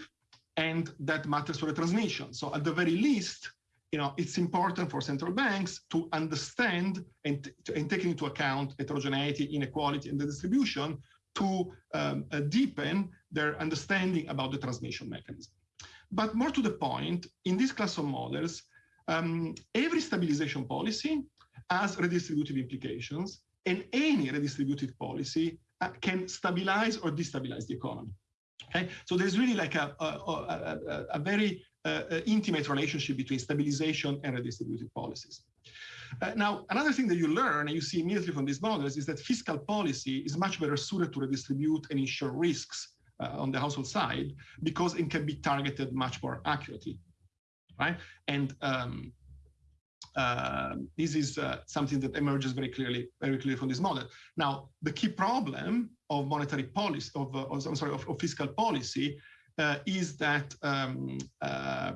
and that matters for the transmission. So at the very least, you know, it's important for central banks to understand and, and take into account heterogeneity, inequality, and the distribution to um, uh, deepen their understanding about the transmission mechanism. But more to the point, in this class of models, um, every stabilization policy has redistributive implications, and any redistributive policy uh, can stabilize or destabilize the economy. Okay, so there's really like a, a, a, a very uh, uh, intimate relationship between stabilization and redistributive policies. Uh, now, another thing that you learn and you see immediately from these models is that fiscal policy is much better suited to redistribute and ensure risks on the household side because it can be targeted much more accurately, right? And um, uh, this is uh, something that emerges very clearly, very clearly from this model. Now, the key problem of monetary policy, of, uh, I'm sorry, of, of fiscal policy, uh, is that um, uh,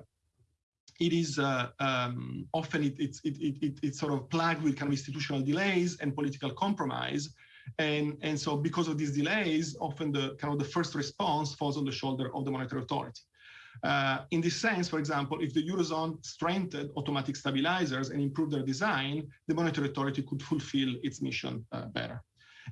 it is uh, um, often it, it's it, it, it's sort of plagued with kind of institutional delays and political compromise. And, and so because of these delays, often the kind of the first response falls on the shoulder of the monetary authority. Uh, in this sense, for example, if the Eurozone strengthened automatic stabilizers and improved their design, the monetary authority could fulfill its mission uh, better.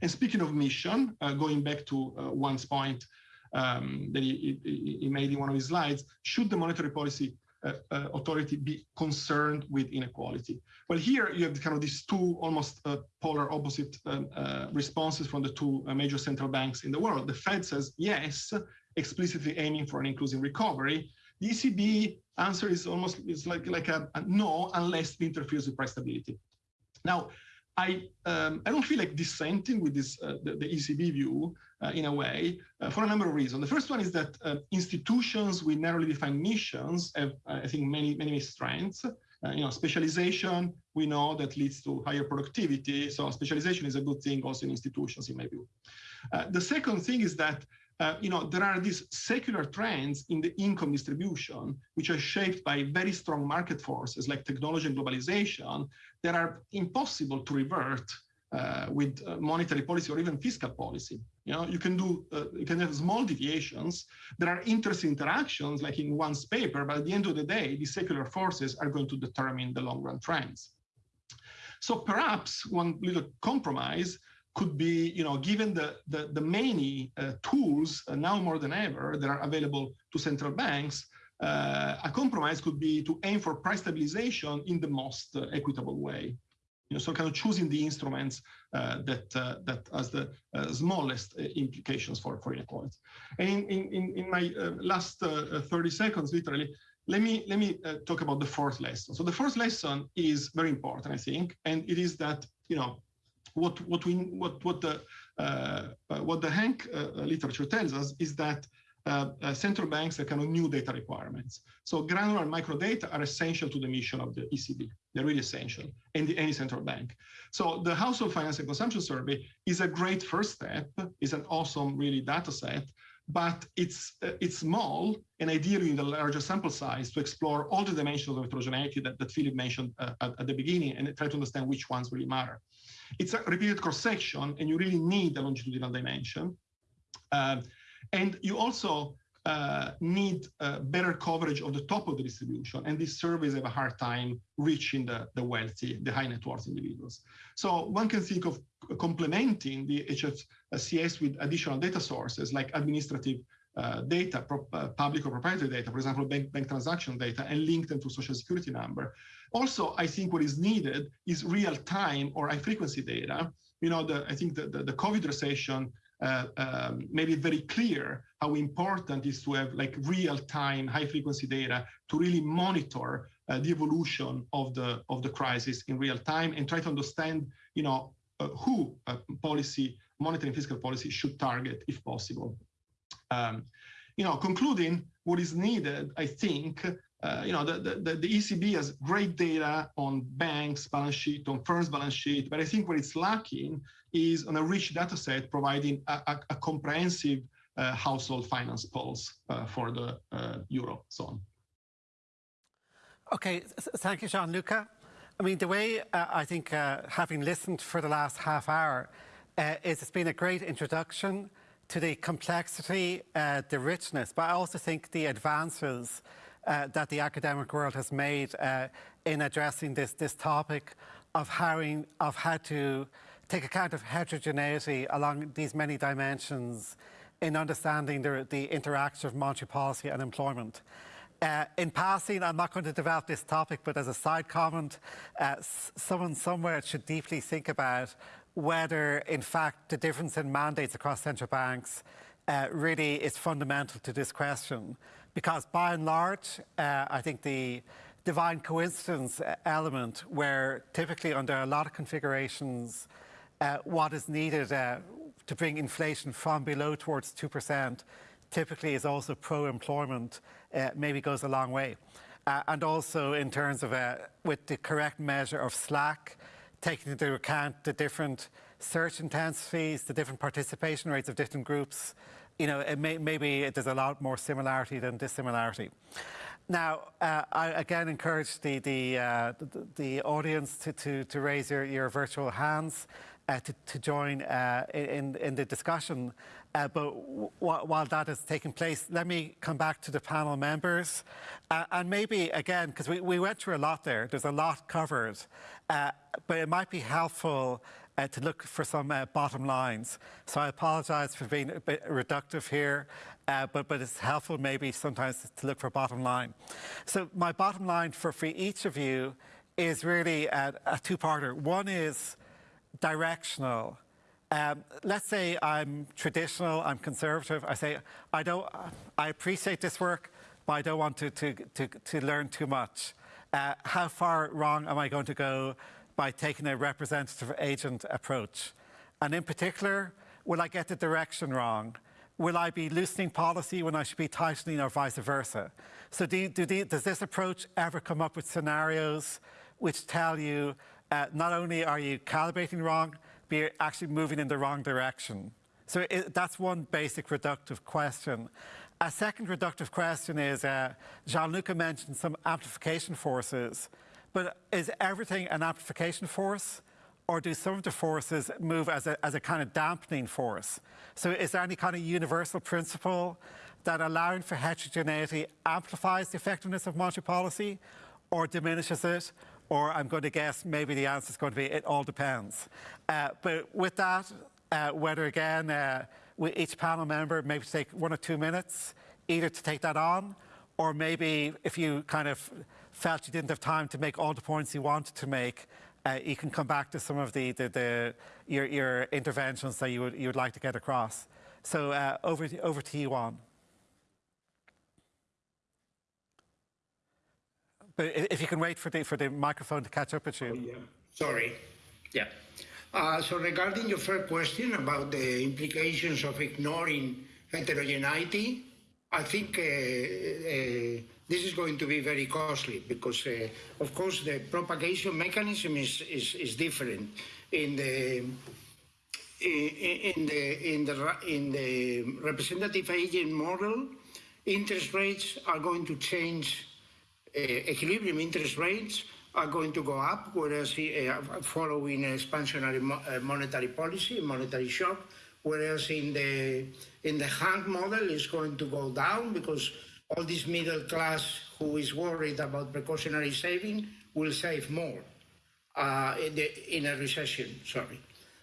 And speaking of mission, uh, going back to uh, Juan's point um, that he, he, he, made in one of his slides, should the monetary policy uh, uh, Uh, uh, authority be concerned with inequality? Well, here you have kind of these two almost uh, polar opposite um, responses from the two major central banks in the world. The Fed says, yes, explicitly aiming for an inclusive recovery. The ECB answer is almost it's like like a, a no unless it interferes with price stability. Now, I um, I don't feel like dissenting with this uh, the, the, ECB view uh, in a way uh, for a number of reasons. The first one is that uh, institutions with narrowly defined missions have I think many many strengths. Uh, you know, specialization we know that leads to higher productivity. So specialization is a good thing also in institutions in my view. Uh, the second thing is that uh, you know, there are these secular trends in the income distribution, which are shaped by very strong market forces like technology and globalization that are impossible to revert uh, with uh, monetary policy or even fiscal policy. You know, you can do, uh, you can have small deviations. There are interesting interactions like in Juan's paper, but at the end of the day, these secular forces are going to determine the long run trends. So perhaps one little compromise could be, you know, given the, the, the many uh, tools uh, now more than ever that are available to central banks, uh, a compromise could be to aim for price stabilization in the most uh, equitable way. You know, so kind of choosing the instruments uh, that uh, that has the smallest implications for, for inequality. And in, in, in my last 30 seconds, literally, let me let me talk about the fourth lesson. So the fourth lesson is very important, I think, and it is that you know what what we what what the uh, uh what the HANK uh, literature tells us is that uh, uh, central banks have kind of new data requirements. So granular micro data are essential to the mission of the ECB. They're really essential, and the, any central bank. So the Household Finance and Consumption Survey is a great first step. It's an awesome, really, data set, but it's uh, it's small and ideally in the larger sample size to explore all the dimensions of heterogeneity that, that Philip mentioned at, at, the beginning and try to understand which ones really matter. It's a repeated cross-section, and you really need a longitudinal dimension. Uh, and you also uh, need uh, better coverage of the top of the distribution. And these surveys have a hard time reaching the, the wealthy, the high net worth individuals. So one can think of complementing the HFCS with additional data sources like administrative uh, data, uh, public or proprietary data, for example, bank, bank transaction data, and link them to social security number. Also, I think what is needed is real time or high frequency data. You know, the, I think the, the, the COVID recession uh, um, made it very clear how important it is to have like real time high frequency data to really monitor uh, the evolution of the of the crisis in real time and try to understand you know uh, who policy monitoring fiscal policy should target if possible um, you know concluding what is needed i think uh, you know, the, the, the, ECB has great data on banks' balance sheet, on firms' balance sheet, but I think what it's lacking is on a rich data set providing a, a, a comprehensive uh, household finance pulse uh, for the uh, Eurozone. Okay, thank you, Gianluca. I mean, the way uh, I think, having listened for the last half hour, is it's been a great introduction to the complexity, the richness, but I also think the advances uh, that the academic world has made uh, in addressing this, this topic of how, of how to take account of heterogeneity along these many dimensions in understanding the, the interaction of monetary policy and employment. Uh, in passing, I'm not going to develop this topic, but as a side comment, uh, someone somewhere should deeply think about whether, in fact, the difference in mandates across central banks uh, really is fundamental to this question because by and large, uh, I think the, divine coincidence element where typically under a lot of configurations, uh, what is needed uh, to bring inflation from below towards 2% typically is also pro-employment, uh, maybe goes a long way. Uh, and also in terms of uh, with the correct measure of slack, taking into account the different search intensities, the different participation rates of different groups, you know, may, maybe there's a lot more similarity than dissimilarity. Now, uh, I again encourage the, the, uh, the, the, audience to, to, to raise your, your virtual hands uh, to, to, join uh, in, in the discussion. Uh, but while that is taking place, let me come back to the panel members. Uh, and maybe, again, because we, we went through a lot there, there's a lot covered, but it might be helpful uh, to look for some uh, bottom lines. So I apologise for being a bit reductive here, uh, but, but it's helpful maybe sometimes to look for bottom line. So my bottom line for, for each of you is really a, a two-parter. One is directional. Um, let's say I'm traditional, I'm conservative. I say, I, don't, I appreciate this work, but I don't want to, to, to, to learn too much. Uh, how far wrong am I going to go? By taking a representative agent approach? And in particular, will I get the direction wrong? Will I be loosening policy when I should be tightening or vice versa? So do, do does this approach ever come up with scenarios which tell you uh, not only are you calibrating wrong, but you're actually moving in the wrong direction? So it, that's one basic reductive question. A second reductive question is, uh, Gianluca mentioned some amplification forces. But is everything an amplification force? Or do some of the forces move as a, as a kind of dampening force? So is there any kind of universal principle that allowing for heterogeneity amplifies the effectiveness of monetary policy or diminishes it? Or I'm going to guess maybe the answer is going to be it all depends. Uh, but with that, uh, whether again, uh, each panel member maybe take one or two minutes either to take that on or maybe if you kind of felt you didn't have time to make all the points you wanted to make, uh, you can come back to some of the, the, the your, your, interventions that you would, you would like to get across. So uh, over, to, over to you, Juan. But if you can wait for the, for the microphone to catch up with you. Oh, yeah. Sorry. Yeah. Uh, so regarding your first question about the implications of ignoring heterogeneity, I think uh, uh, this is going to be very costly because, uh, of course, the propagation mechanism is, is, is different in the in the in the in the representative agent model. Interest rates are going to change. Uh, equilibrium interest rates are going to go up, whereas uh, following expansionary mo uh, monetary policy, monetary shock, whereas in the in the HANK model is going to go down because all this middle class who is worried about precautionary saving will save more uh, in, the, in, a recession, sorry.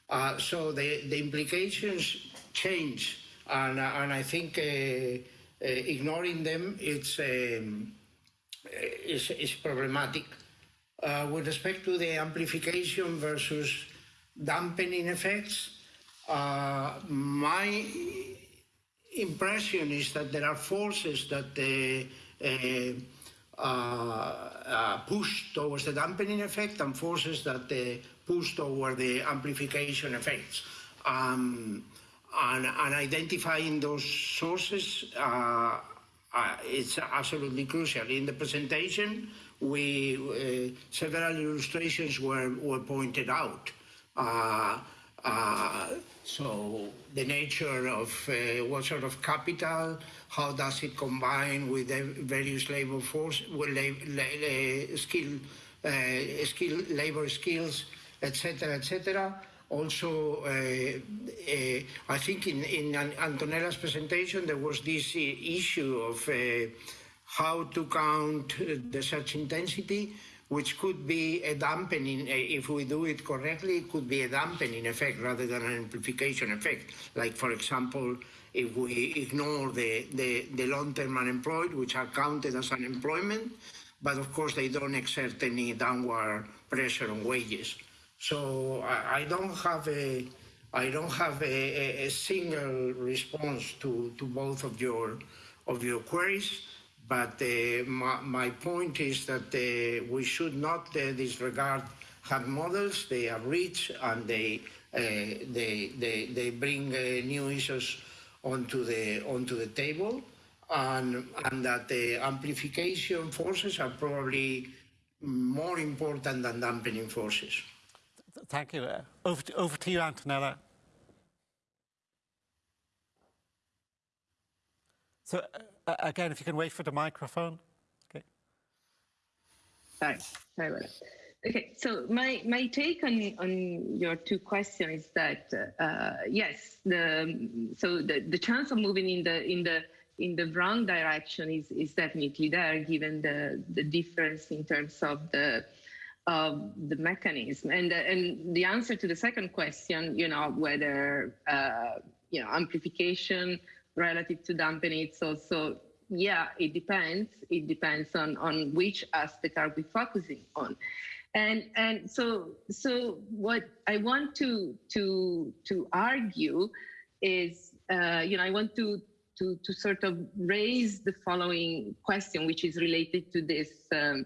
Uh, so the, the implications change, and, uh, and I think uh, uh, ignoring them it's, um, is, is problematic. With respect to the amplification versus dampening effects, my impression is that there are forces that uh, uh, uh, push towards the dampening effect and forces that push toward the amplification effects. Um, and, and, identifying those sources uh, uh, it's absolutely crucial. In the presentation, we uh, several illustrations were, were pointed out. So the nature of uh, what sort of capital, how does it combine with the various labor force, with la la skill, uh, skill, labor skills, etc., etc. Also, uh, uh, I think in, in Antonella's presentation there was this issue of uh, how to count the search intensity which could be a dampening, eh, if we do it correctly, it could be a dampening effect rather than an amplification effect. Like, for example, if we ignore the, the, the long-term unemployed, which are counted as unemployment, but of course they don't exert any downward pressure on wages. So I, I don't have a I don't have a, a, single response to, to both of your of your queries But uh, my, my point is that uh, we should not uh, disregard hard models. They are rich and they they, they they bring new issues onto the onto the table, and and that the amplification forces are probably more important than dampening forces. Thank you. Over, to, over to you, Antonella. So uh, again, if you can wait for the microphone. Okay. That. Okay, so my, my take on, on your two questions is that uh, yes, the so the, the chance of moving in the in the in the wrong direction is, is definitely there, given the the difference in terms of the of the mechanism. And uh, and the answer to the second question, you know, whether uh, you know amplification relative to dampening, it's also yeah, it depends. It depends on on which aspect are we focusing on. And and so so what I want to to to argue is uh, you know I want to to to sort of raise the following question, which is related to this um,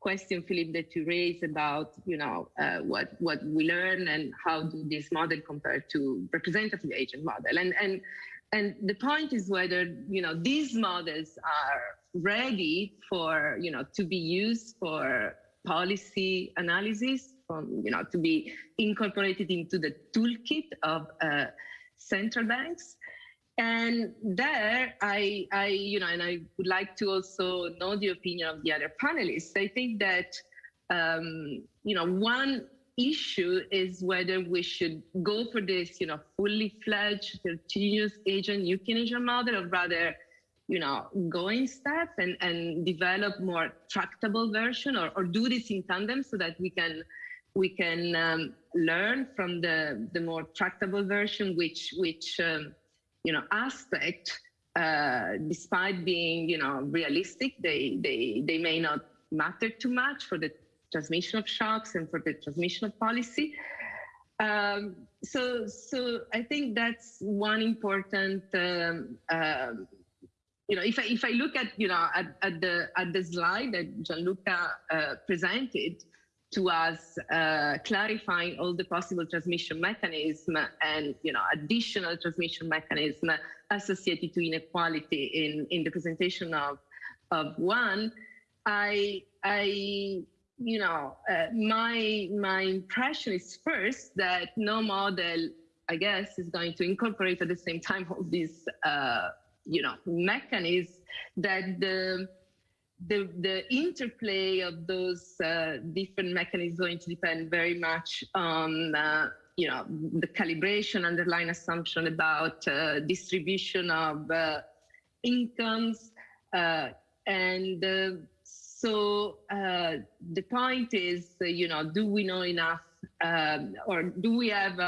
question, Philip, that you raised about you know uh, what what we learn and how do this model compare to representative agent model, and and and the point is whether you know these models are ready for you know to be used for policy analysis from you know to be incorporated into the toolkit of uh, central banks. And there I, I you know and i would like to also know the opinion of the other panelists. I think that um, you know one issue is whether we should go for this you know fully fledged continuous agent. New keynesian model or rather you know, go in step and, and develop more tractable version or, or do this in tandem so that we can we can um, learn from the, the more tractable version, which which um, you know aspect, uh, despite being you know realistic, they they they may not matter too much for the transmission of shocks and for the transmission of policy. Um, so so I think that's one important um, uh, you know, if I, if I look at, you know, at, at the at the slide that Gianluca uh, presented to us, uh, clarifying all the possible transmission mechanism and, you know, additional transmission mechanism associated to inequality in, in the presentation of, of one, I, I, you know, uh, my, my impression is first that no model, I guess, is going to incorporate at the same time all these uh, you know mechanisms that the the the interplay of those uh, different mechanisms is going to depend very much on uh, you know the calibration underlying assumption about uh, distribution of uh, incomes uh, and uh, so the point is you know do we know enough um, or do we have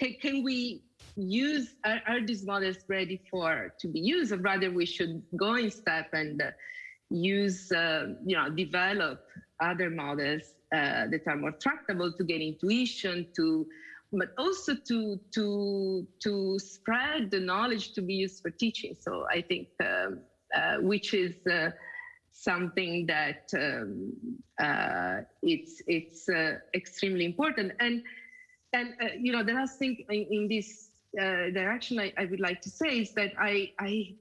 can, can we use are, are, these models ready for to be used? Or rather we should go in step and uh, use uh, you know develop other models uh, that are more tractable to get intuition to but also to to to spread the knowledge to be used for teaching. So i think um, uh, which is uh, something that um, uh, it's it's extremely important and and you know the last thing in, in this uh, direction I, I, would like to say is that I, I,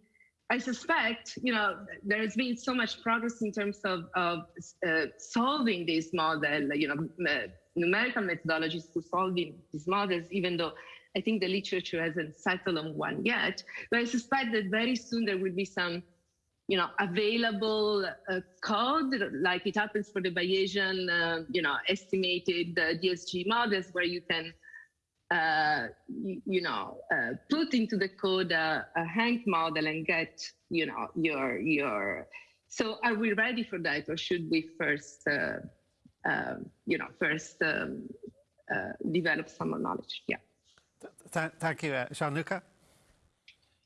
I suspect, you know, there has been so much progress in terms of, of uh, solving this model, you know, numerical methodologies to solving these models, even though I think the literature hasn't settled on one yet. But I suspect that very soon there will be some, you know, available uh, code, like it happens for the Bayesian, uh, you know, estimated uh, DSG models, where you can uh, you, you, know, uh, put into the code a, a HANK model and get, you know, your your. So are we ready for that, or should we first, uh, um, you know, first um, uh, develop some knowledge? Yeah. Th thank you, uh, Gianluca.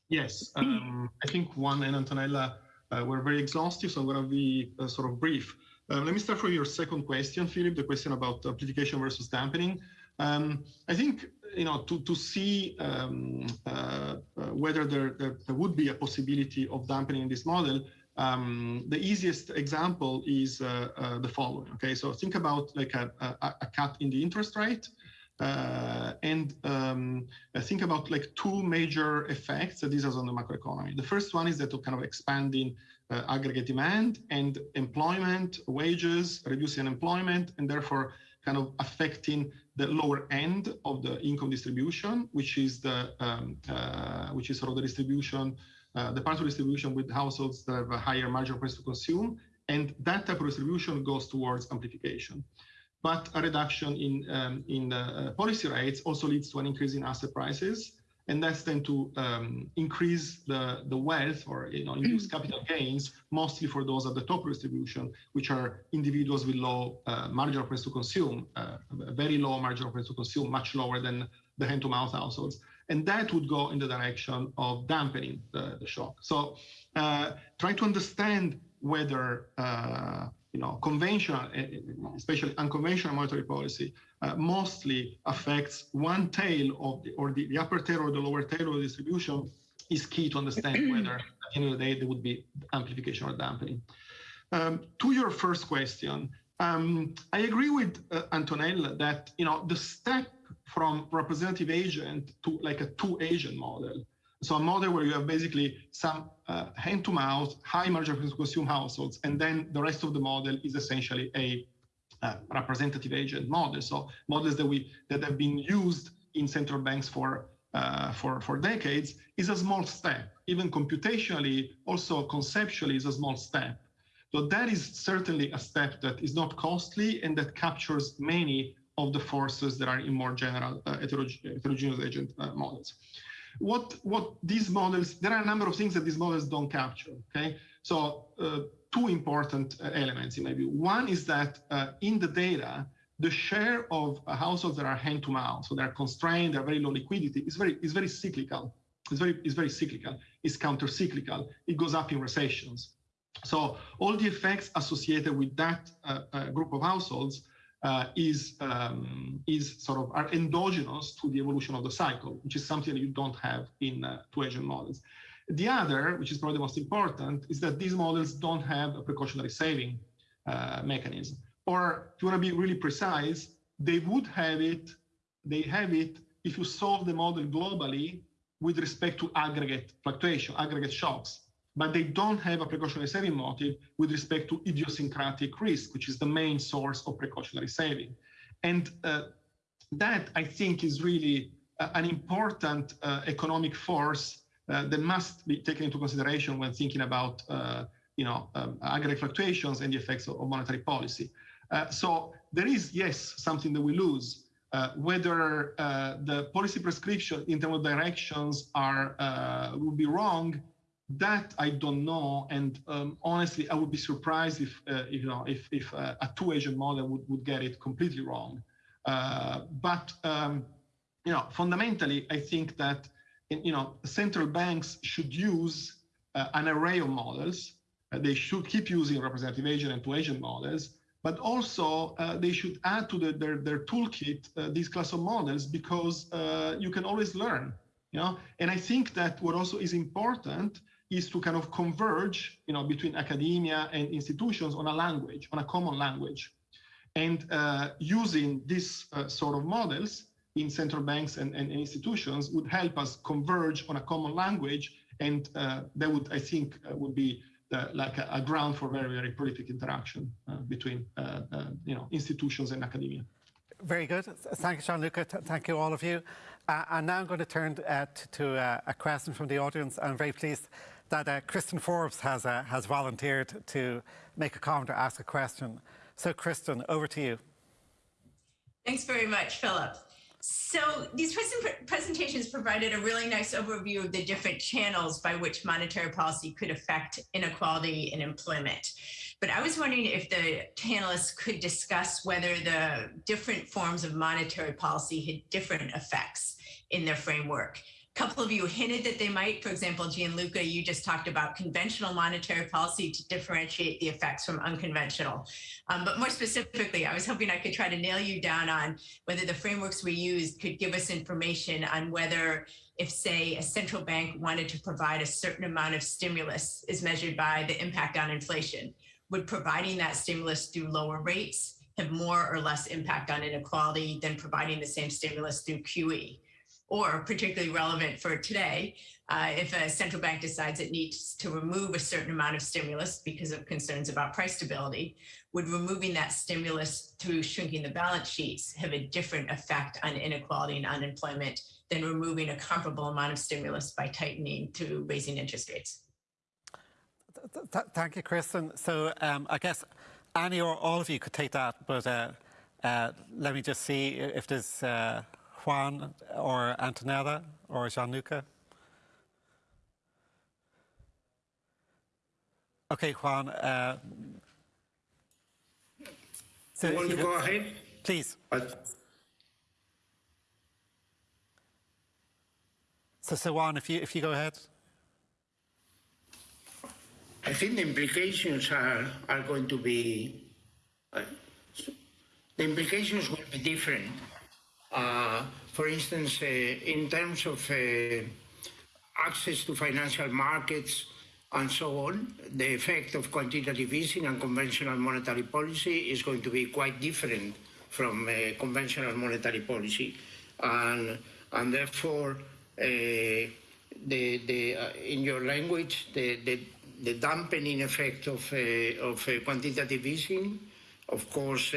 Yes, um, I think Juan and Antonella were very exhaustive, so I'm going to be sort of brief. Um, let me start from your second question, Philip, the question about amplification versus dampening. Um, I think you know to to see um, uh, uh, whether there, there, there would be a possibility of dampening in this model. um, the easiest example is uh, uh, the following. Okay, so think about like a, a, a cut in the interest rate. Uh, and um, think about like two major effects that this has on the macroeconomy. The first one is that kind of expanding uh, aggregate demand and employment, wages, reducing unemployment, and therefore kind of affecting the lower end of the income distribution, which is the um, uh, which is sort of the distribution, uh, the part of distribution with households that have a higher marginal price to consume, and that type of distribution goes towards amplification. But a reduction in um, in the uh, policy rates also leads to an increase in asset prices, and that's then to um, increase the the wealth or you know induce capital gains mostly for those at the top distribution which are individuals with low uh, marginal price to consume uh, very low marginal price to consume much lower than the hand to mouth households. And that would go in the direction of dampening the, the shock. So uh, trying to understand whether uh, you know, conventional, especially unconventional monetary policy, uh, mostly affects one tail of the, or the, the, upper tail or the lower tail of the distribution is key to understand *clears throat* whether at the end of the day there would be amplification or dampening. Um, to your first question, um, I agree with uh, Antonella that you know the step from representative agent to like a two agent model so a model where you have basically some uh, hand-to-mouth, high marginal consume households, and then the rest of the model is essentially a uh, representative agent model. So models that we that have been used in central banks for uh, for for decades is a small step. Even computationally, also conceptually, is a small step. So that is certainly a step that is not costly and that captures many of the forces that are in more general uh, heterogeneous agent uh, models what what these models there are a number of things that these models don't capture okay? So uh, two important uh, elements maybe one is that uh, in the data the share of uh, households that are hand to mouth so they're constrained they're very low liquidity is very is very cyclical. It's very it's very cyclical. It's counter cyclical it goes up in recessions. So all the effects associated with that uh, uh, group of households uh, is um, is sort of are endogenous to the evolution of the cycle, which is something that you don't have in uh, two agent models. The other, which is probably the most important, is that these models don't have a precautionary saving uh, mechanism. Or if you want to be really precise, they would have it, they have it if you solve the model globally with respect to aggregate fluctuation, aggregate shocks but they don't have a precautionary saving motive with respect to idiosyncratic risk, which is the main source of precautionary saving. And uh, that, I think, is really uh, an important uh, economic force uh, that must be taken into consideration when thinking about uh, you know, um, aggregate fluctuations and the effects of, of monetary policy. Uh, so there is, yes, something that we lose. whether the policy prescription in terms of directions are will be wrong that I don't know, and um, honestly, I would be surprised if, uh, you know if, if uh, a two-agent model would, would get it completely wrong. Uh, but um, you know, fundamentally, I think that you know central banks should use uh, an array of models. Uh, they should keep using representative agent and two-agent models, but also uh, they should add to the, their their toolkit these class of models because you can always learn. You know, and I think that what also is important is to kind of converge, you know, between academia and institutions on a language, on a common language. And uh, using these uh, sort of models in central banks and, and, institutions would help us converge on a common language. And uh, that would, I think, uh, would be the, like a, a, ground for very, very prolific interaction uh, between, uh, you know, institutions and academia. Very good. Thank you, Gianluca. Thank you, all of you. and now I'm going to turn to a question from the audience. I'm very pleased that uh, Kristin Forbes has, uh, has volunteered to make a comment or ask a question. So Kristen, over to you. Thanks very much, Philip. So these present presentations provided a really nice overview of the different channels by which monetary policy could affect inequality in employment. But I was wondering if the panelists could discuss whether the different forms of monetary policy had different effects in their framework couple of you hinted that they might. For example, Gianluca, you just talked about conventional monetary policy to differentiate the effects from unconventional. Um, but more specifically, I was hoping I could try to nail you down on whether the frameworks we used could give us information on whether if, say, a central bank wanted to provide a certain amount of stimulus is measured by the impact on inflation, would providing that stimulus through lower rates have more or less impact on inequality than providing the same stimulus through QE? Or particularly relevant for today, uh, if a central bank decides it needs to remove a certain amount of stimulus because of concerns about price stability, would removing that stimulus through shrinking the balance sheets have a different effect on inequality and unemployment than removing a comparable amount of stimulus by tightening through raising interest rates? Th th thank you, Kristin. So um, I guess Annie or all of you could take that, but uh, uh, let me just see if there's uh, Juan or Antonella or Gianluca? Okay, Juan. Uh, so you want to go ahead? Please. so, so Juan, if you if you go ahead. I think the implications are are going to be. Uh, the implications will be different uh, for instance, uh, in terms of uh, access to financial markets and so on, the effect of quantitative easing and conventional monetary policy is going to be quite different from conventional monetary policy. And, and therefore, the, the, uh, in your language, the, the, the dampening effect of, uh, of uh, quantitative easing, of course,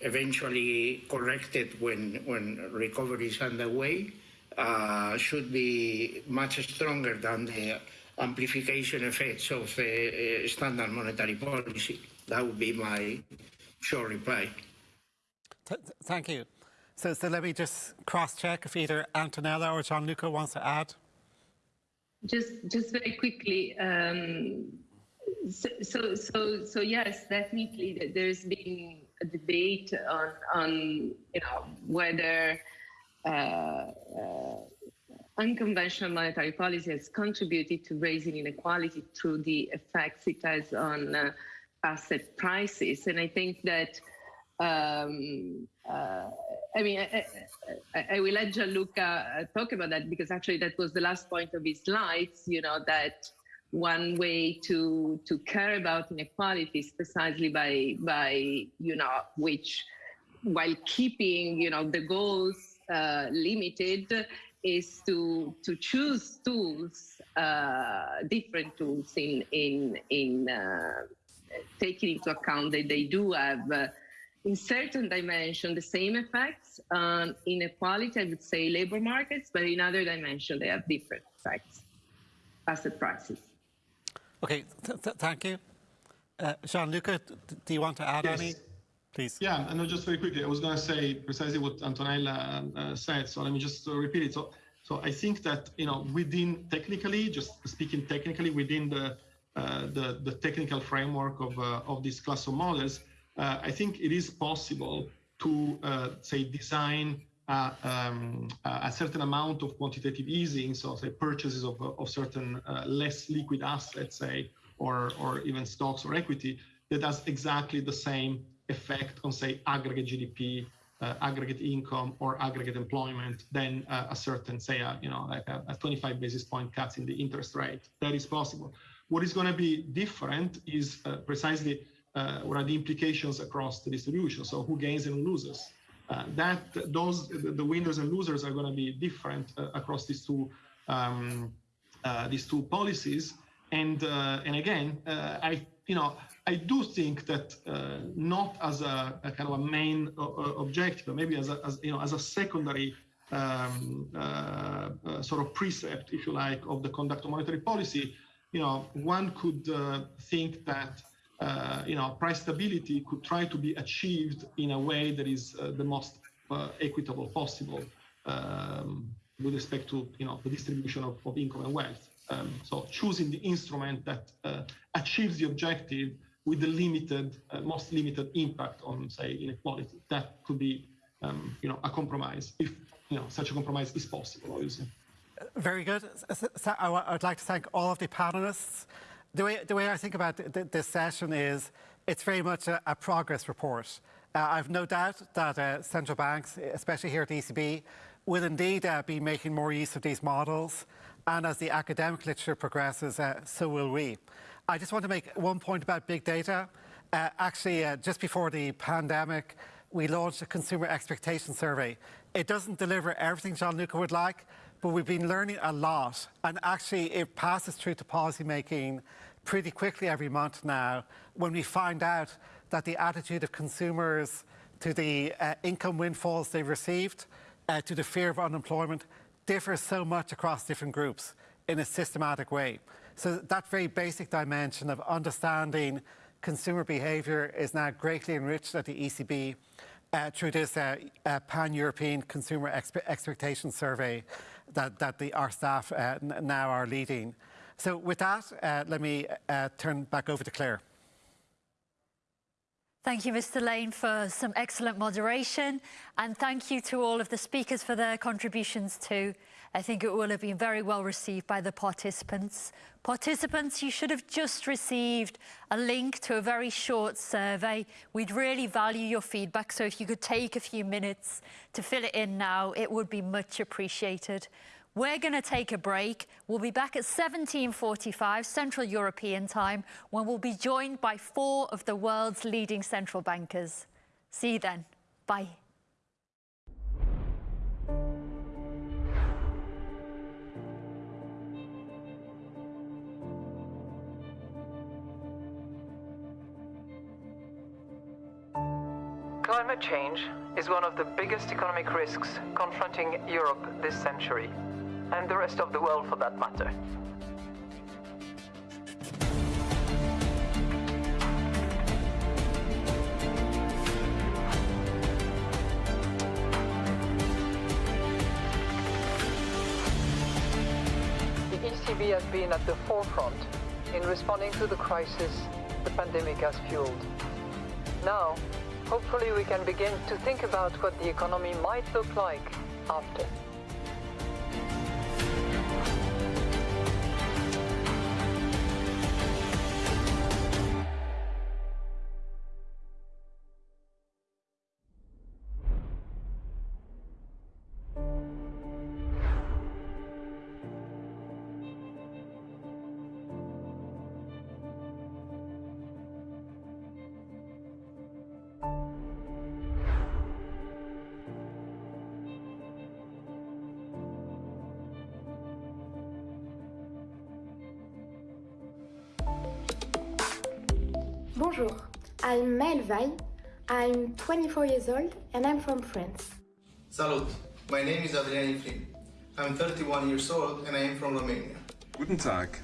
eventually corrected when, when recovery is underway, uh, should be much stronger than the amplification effects of uh, uh, standard monetary policy. That would be my short reply. Th thank you. So, so let me just cross-check if either Antonella or Gianluca wants to add. Just, just very quickly. Um, so, so, so, so, yes, definitely. There's been a debate on, on you know, whether uh, uh, unconventional monetary policy has contributed to raising inequality through the effects it has on uh, asset prices. And I think that, um, uh, I mean, I, I, I, will let Gianluca talk about that because actually that was the last point of his slides, you know, that one way to to care about inequalities precisely by by you know which while keeping you know the goals uh, limited is to to choose tools uh, different tools in in in uh, taking into account that they do have uh, in certain dimension the same effects on inequality i would say labor markets but in other dimension they have different effects. Asset prices Okay, th th thank you. Uh, Gianluca, do you want to add yes. any? Please. Yeah, and just very quickly, I was going to say precisely what Antonella uh, said, so let me just uh, repeat it. So, so I think that, you know, within technically, just speaking technically, within the, uh, the, the, technical framework of, uh, of this class of models, uh, I think it is possible to, say, design uh, um, a certain amount of quantitative easing, so say purchases of, of certain uh, less liquid assets, say, or, or even stocks or equity, that has exactly the same effect on, say, aggregate GDP, uh, aggregate income, or aggregate employment than uh, a certain, say, a, you know, like a, a 25 basis point cuts in the interest rate. That is possible. What is going to be different is uh, precisely uh, what are the implications across the distribution. So who gains and who loses. Uh, that those the winners and losers are going to be different uh, across these two um, uh, these two policies. And and again, I you know I do think that not as a, a, kind of a main objective, but maybe as a as, you know as a secondary um, uh, uh, sort of precept, if you like, of the conduct of monetary policy, you know, one could uh, think that uh, you know, price stability could try to be achieved in a way that is uh, the most uh, equitable possible um, with respect to, you know, the distribution of, of income and wealth. Um, so choosing the instrument that uh, achieves the objective with the limited, uh, most limited impact on, say, inequality. That could be, um, you know, a compromise if, you know, such a compromise is possible, obviously. Very good. So I would like to thank all of the panelists. The way, the way I think about th this session is it's very much a, a progress report. Uh, I've no doubt that uh, central banks, especially here at ECB, will indeed uh, be making more use of these models. And as the academic literature progresses, uh, so will we. I just want to make one point about big data. Uh, actually, uh, just before the pandemic, we launched a consumer expectation survey. It doesn't deliver everything Gianluca would like, but we've been learning a lot. And actually, it passes through to policymaking pretty quickly every month now when we find out that the attitude of consumers to the uh, income windfalls they've received, uh, to the fear of unemployment, differs so much across different groups in a systematic way. So that very basic dimension of understanding consumer behaviour is now greatly enriched at the ECB uh, through this uh, uh, pan-European consumer expe expectation survey that, that the, our staff uh, now are leading. So with that, uh, let me uh, turn back over to Claire. Thank you, Mr. Lane, for some excellent moderation. And thank you to all of the speakers for their contributions too. I think it will have been very well received by the participants. Participants, you should have just received a link to a very short survey. We'd really value your feedback, so if you could take a few minutes to fill it in now, it would be much appreciated. We're going to take a break. We'll be back at 17.45 Central European time when we'll be joined by four of the world's leading central bankers. See you then. Bye. Climate change is one of the biggest economic risks confronting Europe this century and the rest of the world for that matter. The ECB has been at the forefront in responding to the crisis the pandemic has fueled. Now, hopefully we can begin to think about what the economy might look like after. Bonjour, I'm Maëlle Vaille. I'm 24 years old and I'm from France. Salut, my name is Adrian Ifrin. I'm 31 years old and I am from Romania. Guten Tag,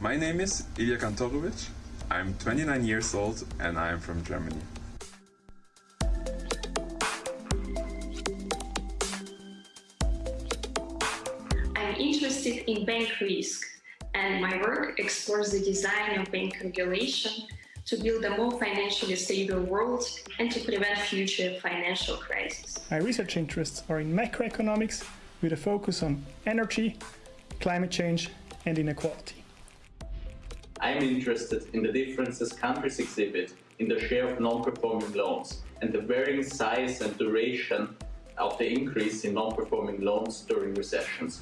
my name is Ilya Kantorovic. I'm 29 years old and I am from Germany. I'm interested in bank risk and my work explores the design of bank regulation to build a more financially stable world and to prevent future financial crises. My research interests are in macroeconomics with a focus on energy, climate change and inequality. I'm interested in the differences countries exhibit in the share of non-performing loans and the varying size and duration of the increase in non-performing loans during recessions.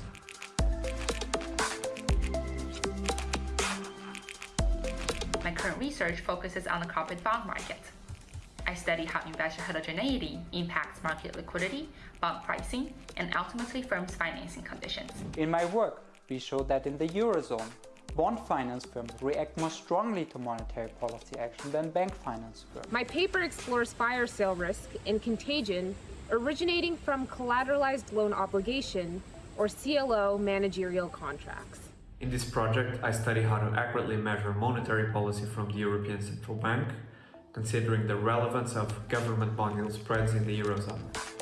Research focuses on the corporate bond market. I study how investor heterogeneity impacts market liquidity, bond pricing, and ultimately firms' financing conditions. In my work, we show that in the Eurozone, bond finance firms react more strongly to monetary policy action than bank finance firms. My paper explores fire sale risk and contagion originating from collateralized loan obligation, or CLO managerial contracts. In this project, I study how to accurately measure monetary policy from the European Central Bank, considering the relevance of government bond yield spreads in the Eurozone.